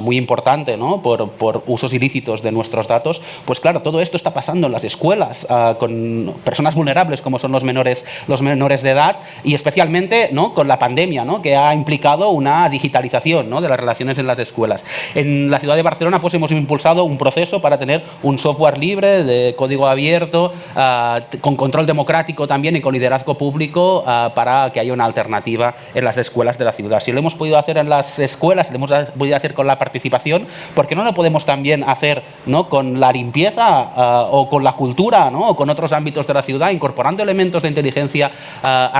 muy importante por, por, usos ilícitos de nuestros datos. Pues claro, todo esto está pasando en las escuelas con personas vulnerables como son los menores, los menores de edad y especialmente ¿no? con la pandemia, ¿no? que ha implicado una digitalización ¿no? de las relaciones en las escuelas. En la ciudad de Barcelona pues, hemos impulsado un proceso para tener un software libre, de código abierto, ah, con control democrático también y con liderazgo público ah, para que haya una alternativa en las escuelas de la ciudad. Si lo hemos podido hacer en las escuelas, lo hemos podido hacer con la participación, ¿por qué no lo podemos también hacer ¿no? con la limpieza ah, o con la cultura ¿no? o con otros ámbitos de la ciudad, incorporando elementos de inteligencia artificial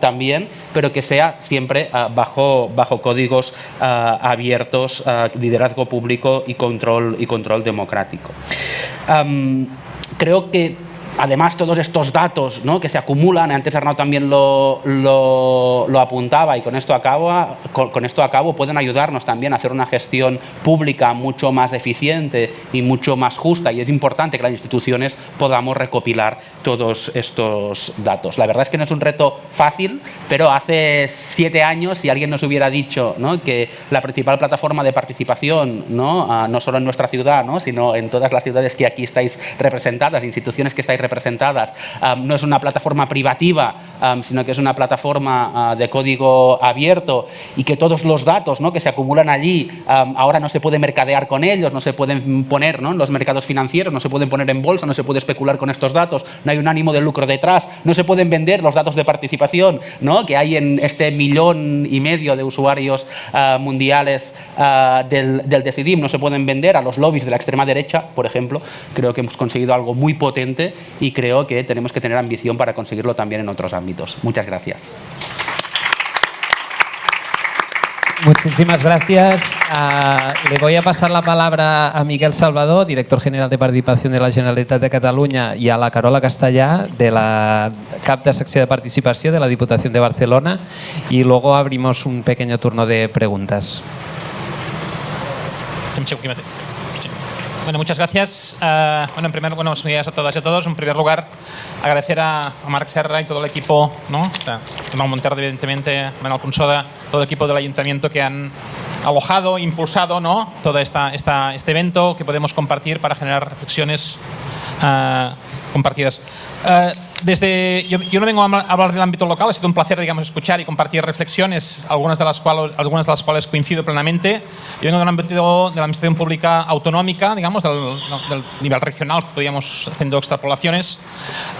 también, pero que sea siempre ah, bajo, bajo códigos ah, abiertos, ah, liderazgo público y control, y control democrático. creo que además todos estos datos ¿no? que se acumulan, antes Arnaud también lo, lo, apuntaba y con esto, acabo, con, esto acabo, pueden ayudarnos también a hacer una gestión pública mucho más eficiente y mucho más justa y es importante que las instituciones podamos recopilar todos estos datos. La verdad es que no es un reto fácil, pero hace siete años si alguien nos hubiera dicho ¿no? que la principal plataforma de participación, no, ah, no solo en nuestra ciudad, ¿no? sino en todas las ciudades que aquí estáis representadas, instituciones que estáis representadas. no es una plataforma privativa, sino que es una plataforma ah, de código abierto y que todos los datos ¿no? que se acumulan allí ahora no se puede mercadear con ellos, no se pueden poner ¿no? en los mercados financieros, no se pueden poner en bolsa, no se puede especular con estos datos, no hay un ánimo de lucro detrás, no se pueden vender los datos de participación ¿no? que hay en este millón y medio de usuarios ah, mundiales ah, del, del Decidim, no se pueden vender a los lobbies de la extrema derecha, por ejemplo. Creo que hemos conseguido algo muy potente y creo que tenemos que tener ambición para conseguirlo también en otros ámbitos. Muchas gracias. Muchísimas gracias. Ah, le voy a pasar la palabra a Miguel Salvador, director general de Participación de la Generalitat de Cataluña, y a la Carola Castellà, de la CAP de Sección de Participación de la Diputación de Barcelona, y luego abrimos un pequeño turno de preguntas. Bueno, muchas gracias. Uh, bueno, en primer buenos días a todas y a todos. En primer lugar, agradecer a, a Marc Serra y todo el equipo, ¿no? Manuel Montero, evidentemente, Manuel Punsoda, todo el equipo del ayuntamiento que han alojado, impulsado, ¿no? Todo esta, esta, este evento que podemos compartir para generar reflexiones uh, compartidas. Uh, desde, yo, yo, no vengo a hablar del ámbito local, ha sido un placer digamos, escuchar y compartir reflexiones, algunas de las cuales, algunas de las cuales coincido plenamente. Yo vengo del ámbito de la administración pública autonómica, digamos, del, del nivel regional, podríamos haciendo extrapolaciones,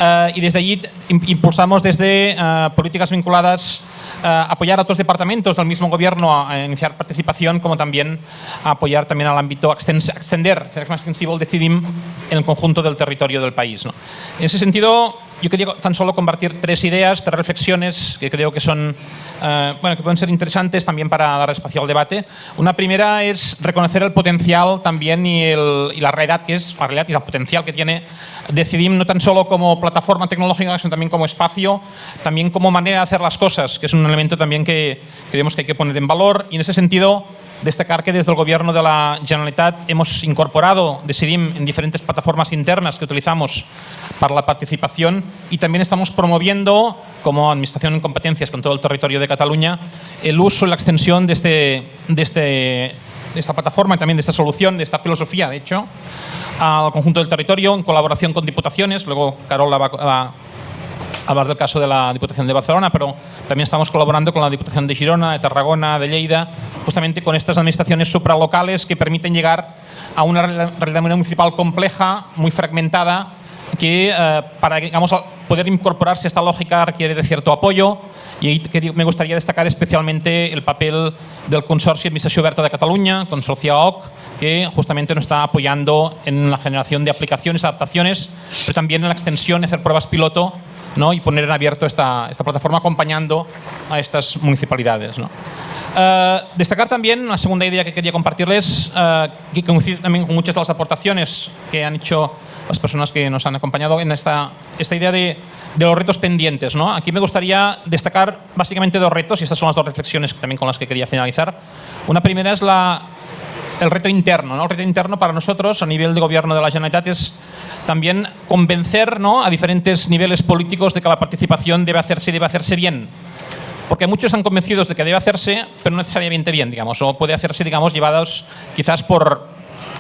uh, y desde allí impulsamos desde uh, políticas vinculadas Uh, apoyar a otros departamentos del mismo gobierno a, iniciar participación, como también a apoyar también al ámbito extender, hacer más extensivo el Decidim en el conjunto del territorio del país. ¿no? En ese sentido, yo quería tan solo compartir tres ideas, tres reflexiones que creo que son, uh, bueno, que pueden ser interesantes también para dar espacio al debate. Una primera es reconocer el potencial también y, el, y la realidad que es, la realidad y el potencial que tiene Decidim no tan solo como plataforma tecnológica, sino también como espacio, también como manera de hacer las cosas, que es un elemento también que creemos que hay que poner en valor. Y en ese sentido, destacar que desde el Gobierno de la Generalitat hemos incorporado Decidim en diferentes plataformas internas que utilizamos para la participación y también estamos promoviendo, como Administración en competencias con todo el territorio de Cataluña, el uso y la extensión de, este, de, este, de esta plataforma y también de esta solución, de esta filosofía, de hecho, al conjunto del territorio en colaboración con diputaciones. Luego Carola va, va hablar del caso de la Diputación de Barcelona, pero también estamos colaborando con la Diputación de Girona, de Tarragona, de Lleida, justamente con estas administraciones supralocales que permiten llegar a una realidad municipal compleja, muy fragmentada, que eh, para digamos, poder incorporarse a esta lógica requiere de cierto apoyo. Y ahí me gustaría destacar especialmente el papel del Consorcio Administración Oberta de Cataluña, Consorcio OC, que justamente nos está apoyando en la generación de aplicaciones, adaptaciones, pero también en la extensión, hacer pruebas piloto ¿no? y poner en abierto esta, esta plataforma acompañando a estas municipalidades. ¿no? Uh, destacar también una segunda idea que quería compartirles, uh, que coincide también con muchas de las aportaciones que han hecho las personas que nos han acompañado en esta, esta idea de, de los retos pendientes. Aquí me gustaría destacar básicamente dos retos y estas son las dos reflexiones también con las que quería finalizar. Una primera es la, el reto interno. ¿no? El reto interno para nosotros a nivel de gobierno de la Generalitat es también convencer ¿no? a diferentes niveles políticos de que la participación debe hacerse y debe hacerse bien. Porque muchos están convencidos de que debe hacerse, pero no necesariamente bien, digamos, o puede hacerse, digamos, llevados quizás por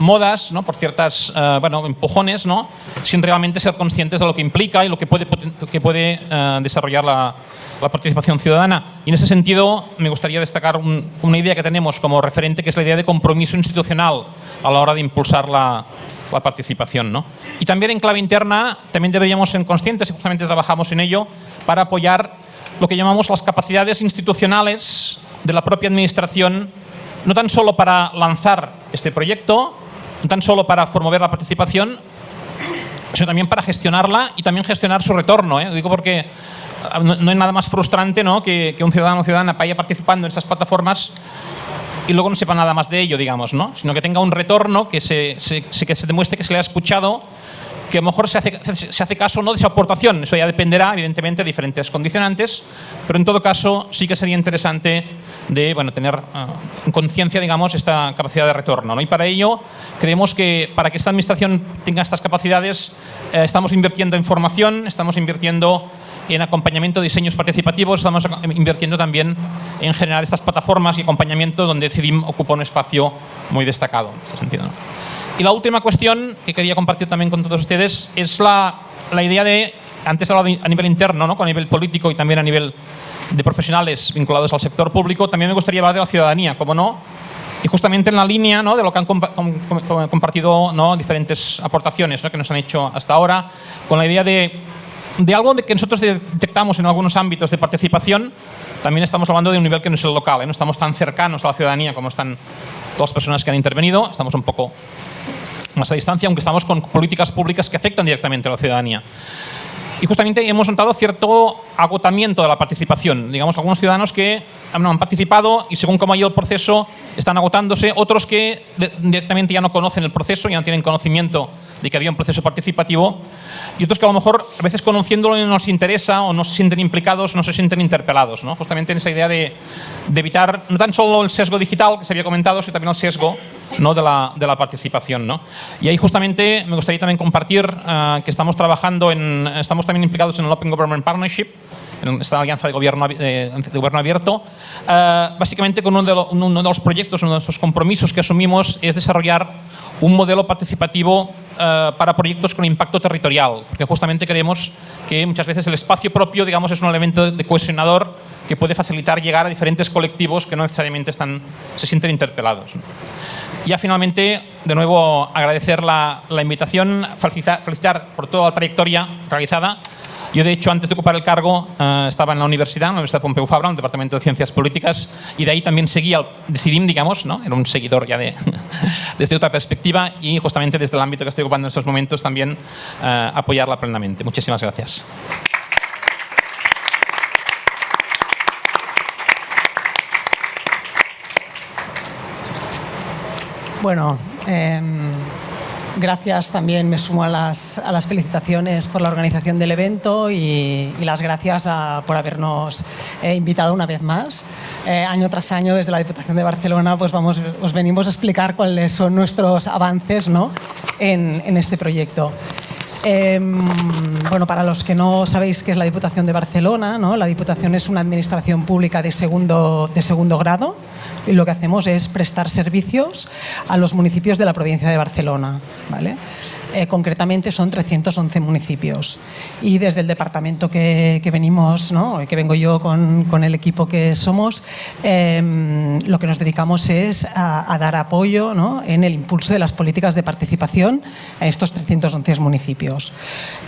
modas, ¿no? por ciertas, uh, bueno, empujones, ¿no? sin realmente ser conscientes de lo que implica y lo que puede, que puede uh, desarrollar la, la, participación ciudadana. Y en ese sentido me gustaría destacar un, una idea que tenemos como referente, que es la idea de compromiso institucional a la hora de impulsar la, la participación. ¿no? Y también en clave interna, también deberíamos ser conscientes, y justamente trabajamos en ello, para apoyar lo que llamamos las capacidades institucionales de la propia administración, no tan solo para lanzar este proyecto, no tan solo para promover la participación, sino también para gestionarla y también gestionar su retorno. ¿eh? Lo digo porque no, no hay nada más frustrante ¿no? que, un ciudadano o ciudadana vaya participando en estas plataformas y luego no sepa nada más de ello, digamos, ¿no? sino que tenga un retorno, que se, se, que se demuestre que se le ha escuchado, que a lo mejor se hace, se hace caso no de su aportación, eso ya dependerá evidentemente de diferentes condicionantes, pero en todo caso sí que sería interesante de bueno, tener en conciencia digamos, esta capacidad de retorno. ¿no? Y para ello creemos que para que esta administración tenga estas capacidades eh, estamos invirtiendo en formación, estamos invirtiendo en acompañamiento de diseños participativos, estamos invirtiendo también en generar estas plataformas y acompañamiento donde CIDIM ocupa un espacio muy destacado. Y la última cuestión que quería compartir también con todos ustedes es la, la idea de, antes he hablado a nivel interno, ¿no? a nivel político y también a nivel de profesionales vinculados al sector público, también me gustaría hablar de la ciudadanía, como no, y justamente en la línea ¿no? de lo que han compa com com compartido ¿no? diferentes aportaciones ¿no? que nos han hecho hasta ahora, con la idea de, de algo de que nosotros detectamos en algunos ámbitos de participación, también estamos hablando de un nivel que no es el local, ¿eh? no estamos tan cercanos a la ciudadanía como están todas las personas que han intervenido, estamos un poco más a distancia, aunque estamos con políticas públicas que afectan directamente a la ciudadanía. Y justamente hemos notado cierto agotamiento de la participación. Digamos, algunos ciudadanos que no, han participado y según cómo ha ido el proceso están agotándose, otros que directamente ya no conocen el proceso, ya no tienen conocimiento de que había un proceso participativo y otros que a lo mejor a veces conociéndolo no nos interesa o no se sienten implicados, no se sienten interpelados, ¿no? justamente en esa idea de, de evitar no tan solo el sesgo digital que se había comentado, sino también el sesgo ¿no? de, la, participación. ¿no? Y ahí justamente me gustaría también compartir uh, que estamos trabajando en, estamos también implicados en el Open Government Partnership, en esta alianza de gobierno, eh, de gobierno abierto, uh, básicamente con uno de, los proyectos, uno de esos compromisos que asumimos es desarrollar un modelo participativo para proyectos con impacto territorial, porque justamente creemos que muchas veces el espacio propio digamos, es un elemento de cohesionador que puede facilitar llegar a diferentes colectivos que no necesariamente se sienten interpelados. Ya finalmente, de nuevo, agradecer la, la invitación, felicitar, felicitar, por toda la trayectoria realizada. Yo, de hecho, antes de ocupar el cargo, eh, estaba en la universidad, en la Universidad Pompeu Fabra, en el Departamento de Ciencias Políticas, y de ahí también seguía el Decidim, digamos, ¿no? era un seguidor ya de, desde otra perspectiva y justamente desde el ámbito que estoy ocupando en estos momentos también eh, apoyarla plenamente. Muchísimas gracias. Bueno, eh, gracias también, me sumo a las, felicitaciones por la organización del evento y, las gracias por habernos eh, invitado una vez más. Eh, año tras año, desde la Diputación de Barcelona, pues vamos, os venimos a explicar cuáles son nuestros avances ¿no? en, este proyecto. Eh, bueno, para los que no sabéis qué es la Diputación de Barcelona, ¿no? la Diputación es una administración pública de segundo, de segundo grado lo que hacemos es prestar servicios a los municipios de la provincia de Barcelona. ¿vale? Eh, concretamente son 311 municipios y desde el departamento que, que venimos, ¿no? que vengo yo con, con, el equipo que somos, eh, lo que nos dedicamos es a, dar apoyo ¿no? en el impulso de las políticas de participación en estos 311 municipios.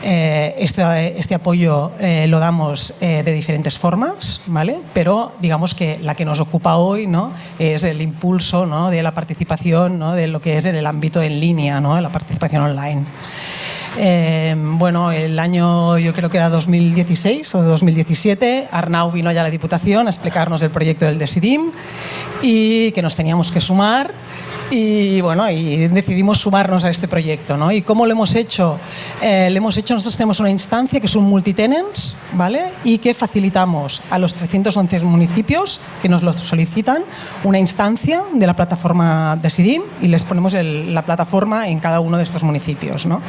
Eh, este, este, apoyo eh, lo damos eh, de diferentes formas, ¿vale? pero digamos que la que nos ocupa hoy ¿no? es el impulso ¿no? de la participación ¿no? de lo que es en el ámbito en línea, ¿no? la participación online. Eh, bueno, el año yo creo que era 2016 o 2017, Arnau vino ya a la Diputación a explicarnos el proyecto del Decidim y que nos teníamos que sumar y bueno, y decidimos sumarnos a este proyecto, ¿no? ¿Y cómo lo hemos hecho? Eh, lo hemos hecho, nosotros tenemos una instancia que es un multitenants, ¿vale? Y que facilitamos a los 311 municipios que nos lo solicitan una instancia de la plataforma Decidim y les ponemos el, la plataforma en cada uno de estos municipios, ¿no?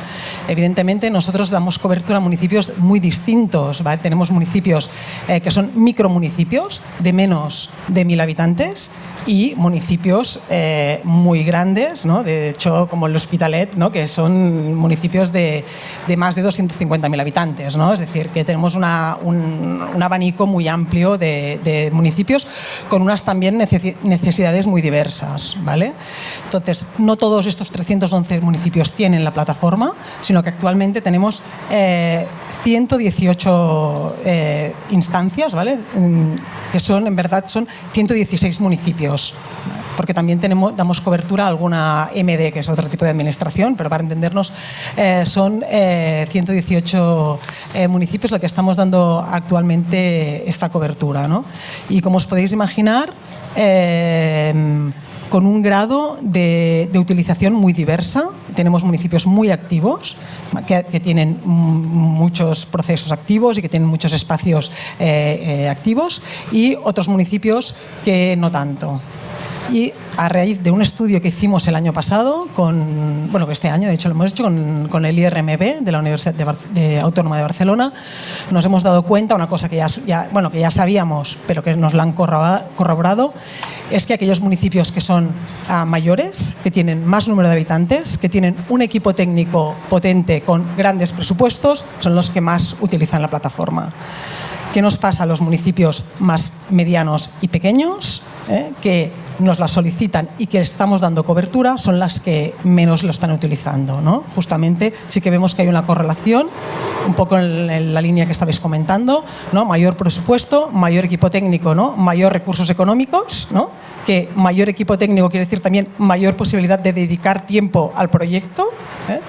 Evidentemente nosotros damos cobertura a municipios muy distintos, ¿vale? Tenemos municipios eh, que son micromunicipios de menos de mil habitantes y municipios eh, muy grandes, ¿no? de hecho como el Hospitalet, ¿no? que son municipios de, más de 250.000 habitantes, ¿no? es decir, que tenemos un, abanico muy amplio de, municipios con unas también necesidades muy diversas. ¿vale? Entonces, no todos estos 311 municipios tienen la plataforma, sino que actualmente tenemos eh, 118 eh, instancias, ¿vale? que son, en verdad, son 116 municipios, porque también damos cobertura a alguna MD, que es otro tipo de administración, pero para entendernos eh, son eh, 118 eh, municipios los que estamos dando actualmente esta cobertura. ¿no? Y como os podéis imaginar, eh, con un grado de, utilización muy diversa. Tenemos municipios muy activos, que, tienen muchos procesos activos y que tienen muchos espacios eh, eh, activos, y otros municipios que no tanto. Y a raíz de un estudio que hicimos el año pasado, con, bueno, este año de hecho lo hemos hecho con, el IRMB de la Universidad de de Autónoma de Barcelona, nos hemos dado cuenta, una cosa que ya, bueno, que ya sabíamos, pero que nos la han corroborado, es que aquellos municipios que son uh, mayores, que tienen más número de habitantes, que tienen un equipo técnico potente con grandes presupuestos, son los que más utilizan la plataforma. ¿Qué nos pasa a los municipios más medianos y pequeños? ¿Eh? que nos la solicitan y que estamos dando cobertura son las que menos lo están utilizando. ¿no? Justamente sí que vemos que hay una correlación, un poco en la línea que estabais comentando, ¿no? mayor presupuesto, mayor equipo técnico, ¿no? mayor recursos económicos, ¿no? que mayor equipo técnico quiere decir también mayor posibilidad de dedicar tiempo al proyecto, ¿eh?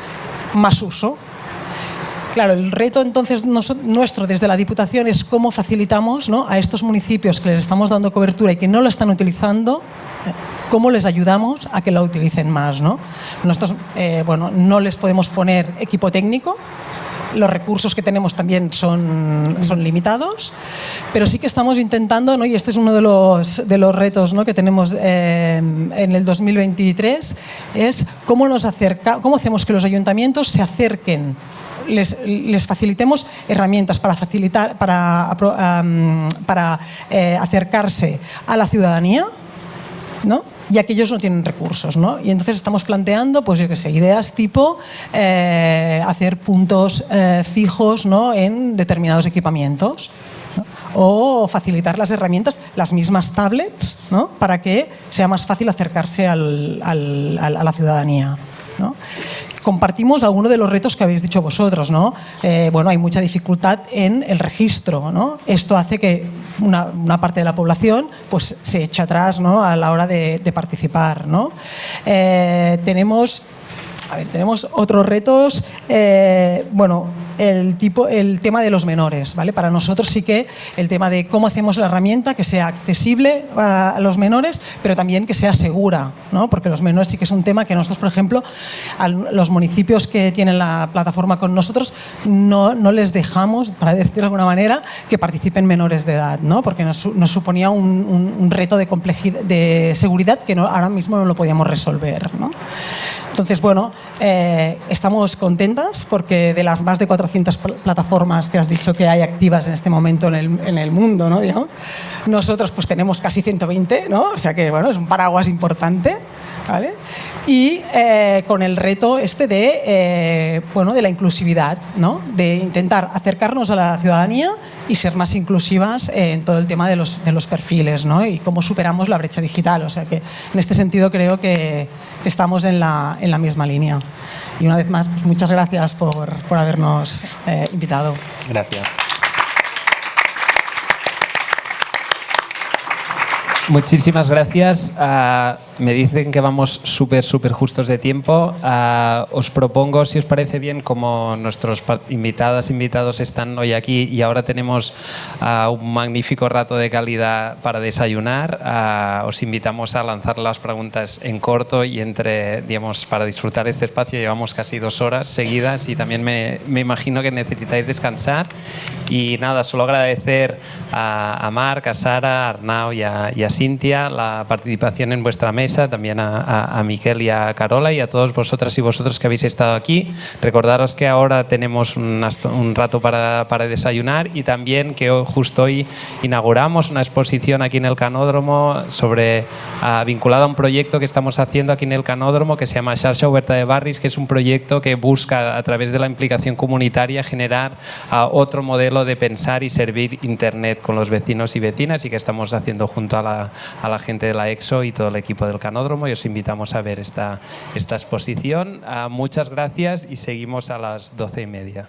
más uso. Claro, el reto entonces nuestro desde la Diputación es cómo facilitamos ¿no? a estos municipios que les estamos dando cobertura y que no lo están utilizando, eh, cómo les ayudamos a que la utilicen más. ¿no? Nosotros eh, bueno, no les podemos poner equipo técnico, los recursos que tenemos también son, limitados, pero sí que estamos intentando, y este es uno de los, retos que tenemos eh, en el 2023, es cómo, nos cómo hacemos que los ayuntamientos se acerquen les, les, facilitemos herramientas para, facilitar, para, para eh, acercarse a la ciudadanía, ¿no? ya que ellos no tienen recursos. ¿no? Y entonces estamos planteando pues, yo sé, ideas tipo eh, hacer puntos eh, fijos ¿no? en determinados equipamientos. o facilitar las herramientas, las mismas tablets, ¿no? para que sea más fácil acercarse al, al, a la ciudadanía. ¿no? Compartimos algunos de los retos que habéis dicho vosotros. ¿no? Eh, bueno, hay mucha dificultad en el registro. ¿no? Esto hace que una, parte de la población pues, se eche atrás ¿no? a la hora de, participar. ¿no? Eh, tenemos a ver, tenemos otros retos. Eh, bueno, el, tema de los menores. ¿vale? Para nosotros sí que el tema de cómo hacemos la herramienta que sea accesible a los menores, pero también que sea segura, porque los menores sí que es un tema que nosotros, por ejemplo, a los municipios que tienen la plataforma con nosotros, no, les dejamos, para decirlo de alguna manera, que participen menores de edad, porque nos, suponía un, reto de, complejidad, de seguridad que ahora mismo no lo podíamos resolver. Entonces, bueno, eh, estamos contentas porque de las más de 400 plataformas que has dicho que hay activas en este momento en el, en el mundo, ¿no? nosotros pues tenemos casi 120, ¿no? o sea que bueno, es un paraguas importante. ¿vale? Y eh, con el reto este de, eh, bueno, de la inclusividad, ¿no? de intentar acercarnos a la ciudadanía y ser más inclusivas en todo el tema de los, de los perfiles ¿no? y cómo superamos la brecha digital. O sea que en este sentido creo que estamos en la, en la misma línea. Y una vez más, pues muchas gracias por, por habernos eh, invitado. Gracias. Muchísimas gracias. Uh, me dicen que vamos súper, súper justos de tiempo. Uh, os propongo, si os parece bien, como nuestros invitadas, invitados están hoy aquí y ahora tenemos uh, un magnífico rato de calidad para desayunar, os invitamos a lanzar las preguntas en corto y entre, digamos, para disfrutar este espacio llevamos casi dos horas seguidas y también me, me imagino que necesitáis descansar. Y nada, solo agradecer a, a Marc, a Sara, a Arnau y a, y a Cintia, la participación en vuestra mesa, también a, a, Miquel y a Carola y a todos vosotras y vosotros que habéis estado aquí. Recordaros que ahora tenemos un, rato para, para, desayunar y también que justo hoy inauguramos una exposición aquí en el Canódromo sobre, uh, vinculada a un proyecto que estamos haciendo aquí en el Canódromo que se llama Xarxa Huerta de Barris, que es un proyecto que busca a través de la implicación comunitaria generar uh, otro modelo de pensar y servir Internet con los vecinos y vecinas y que estamos haciendo junto a la a, la gente de la EXO y todo el equipo del Canódromo y os invitamos a ver esta, exposición. Uh, muchas gracias y seguimos a las doce y media.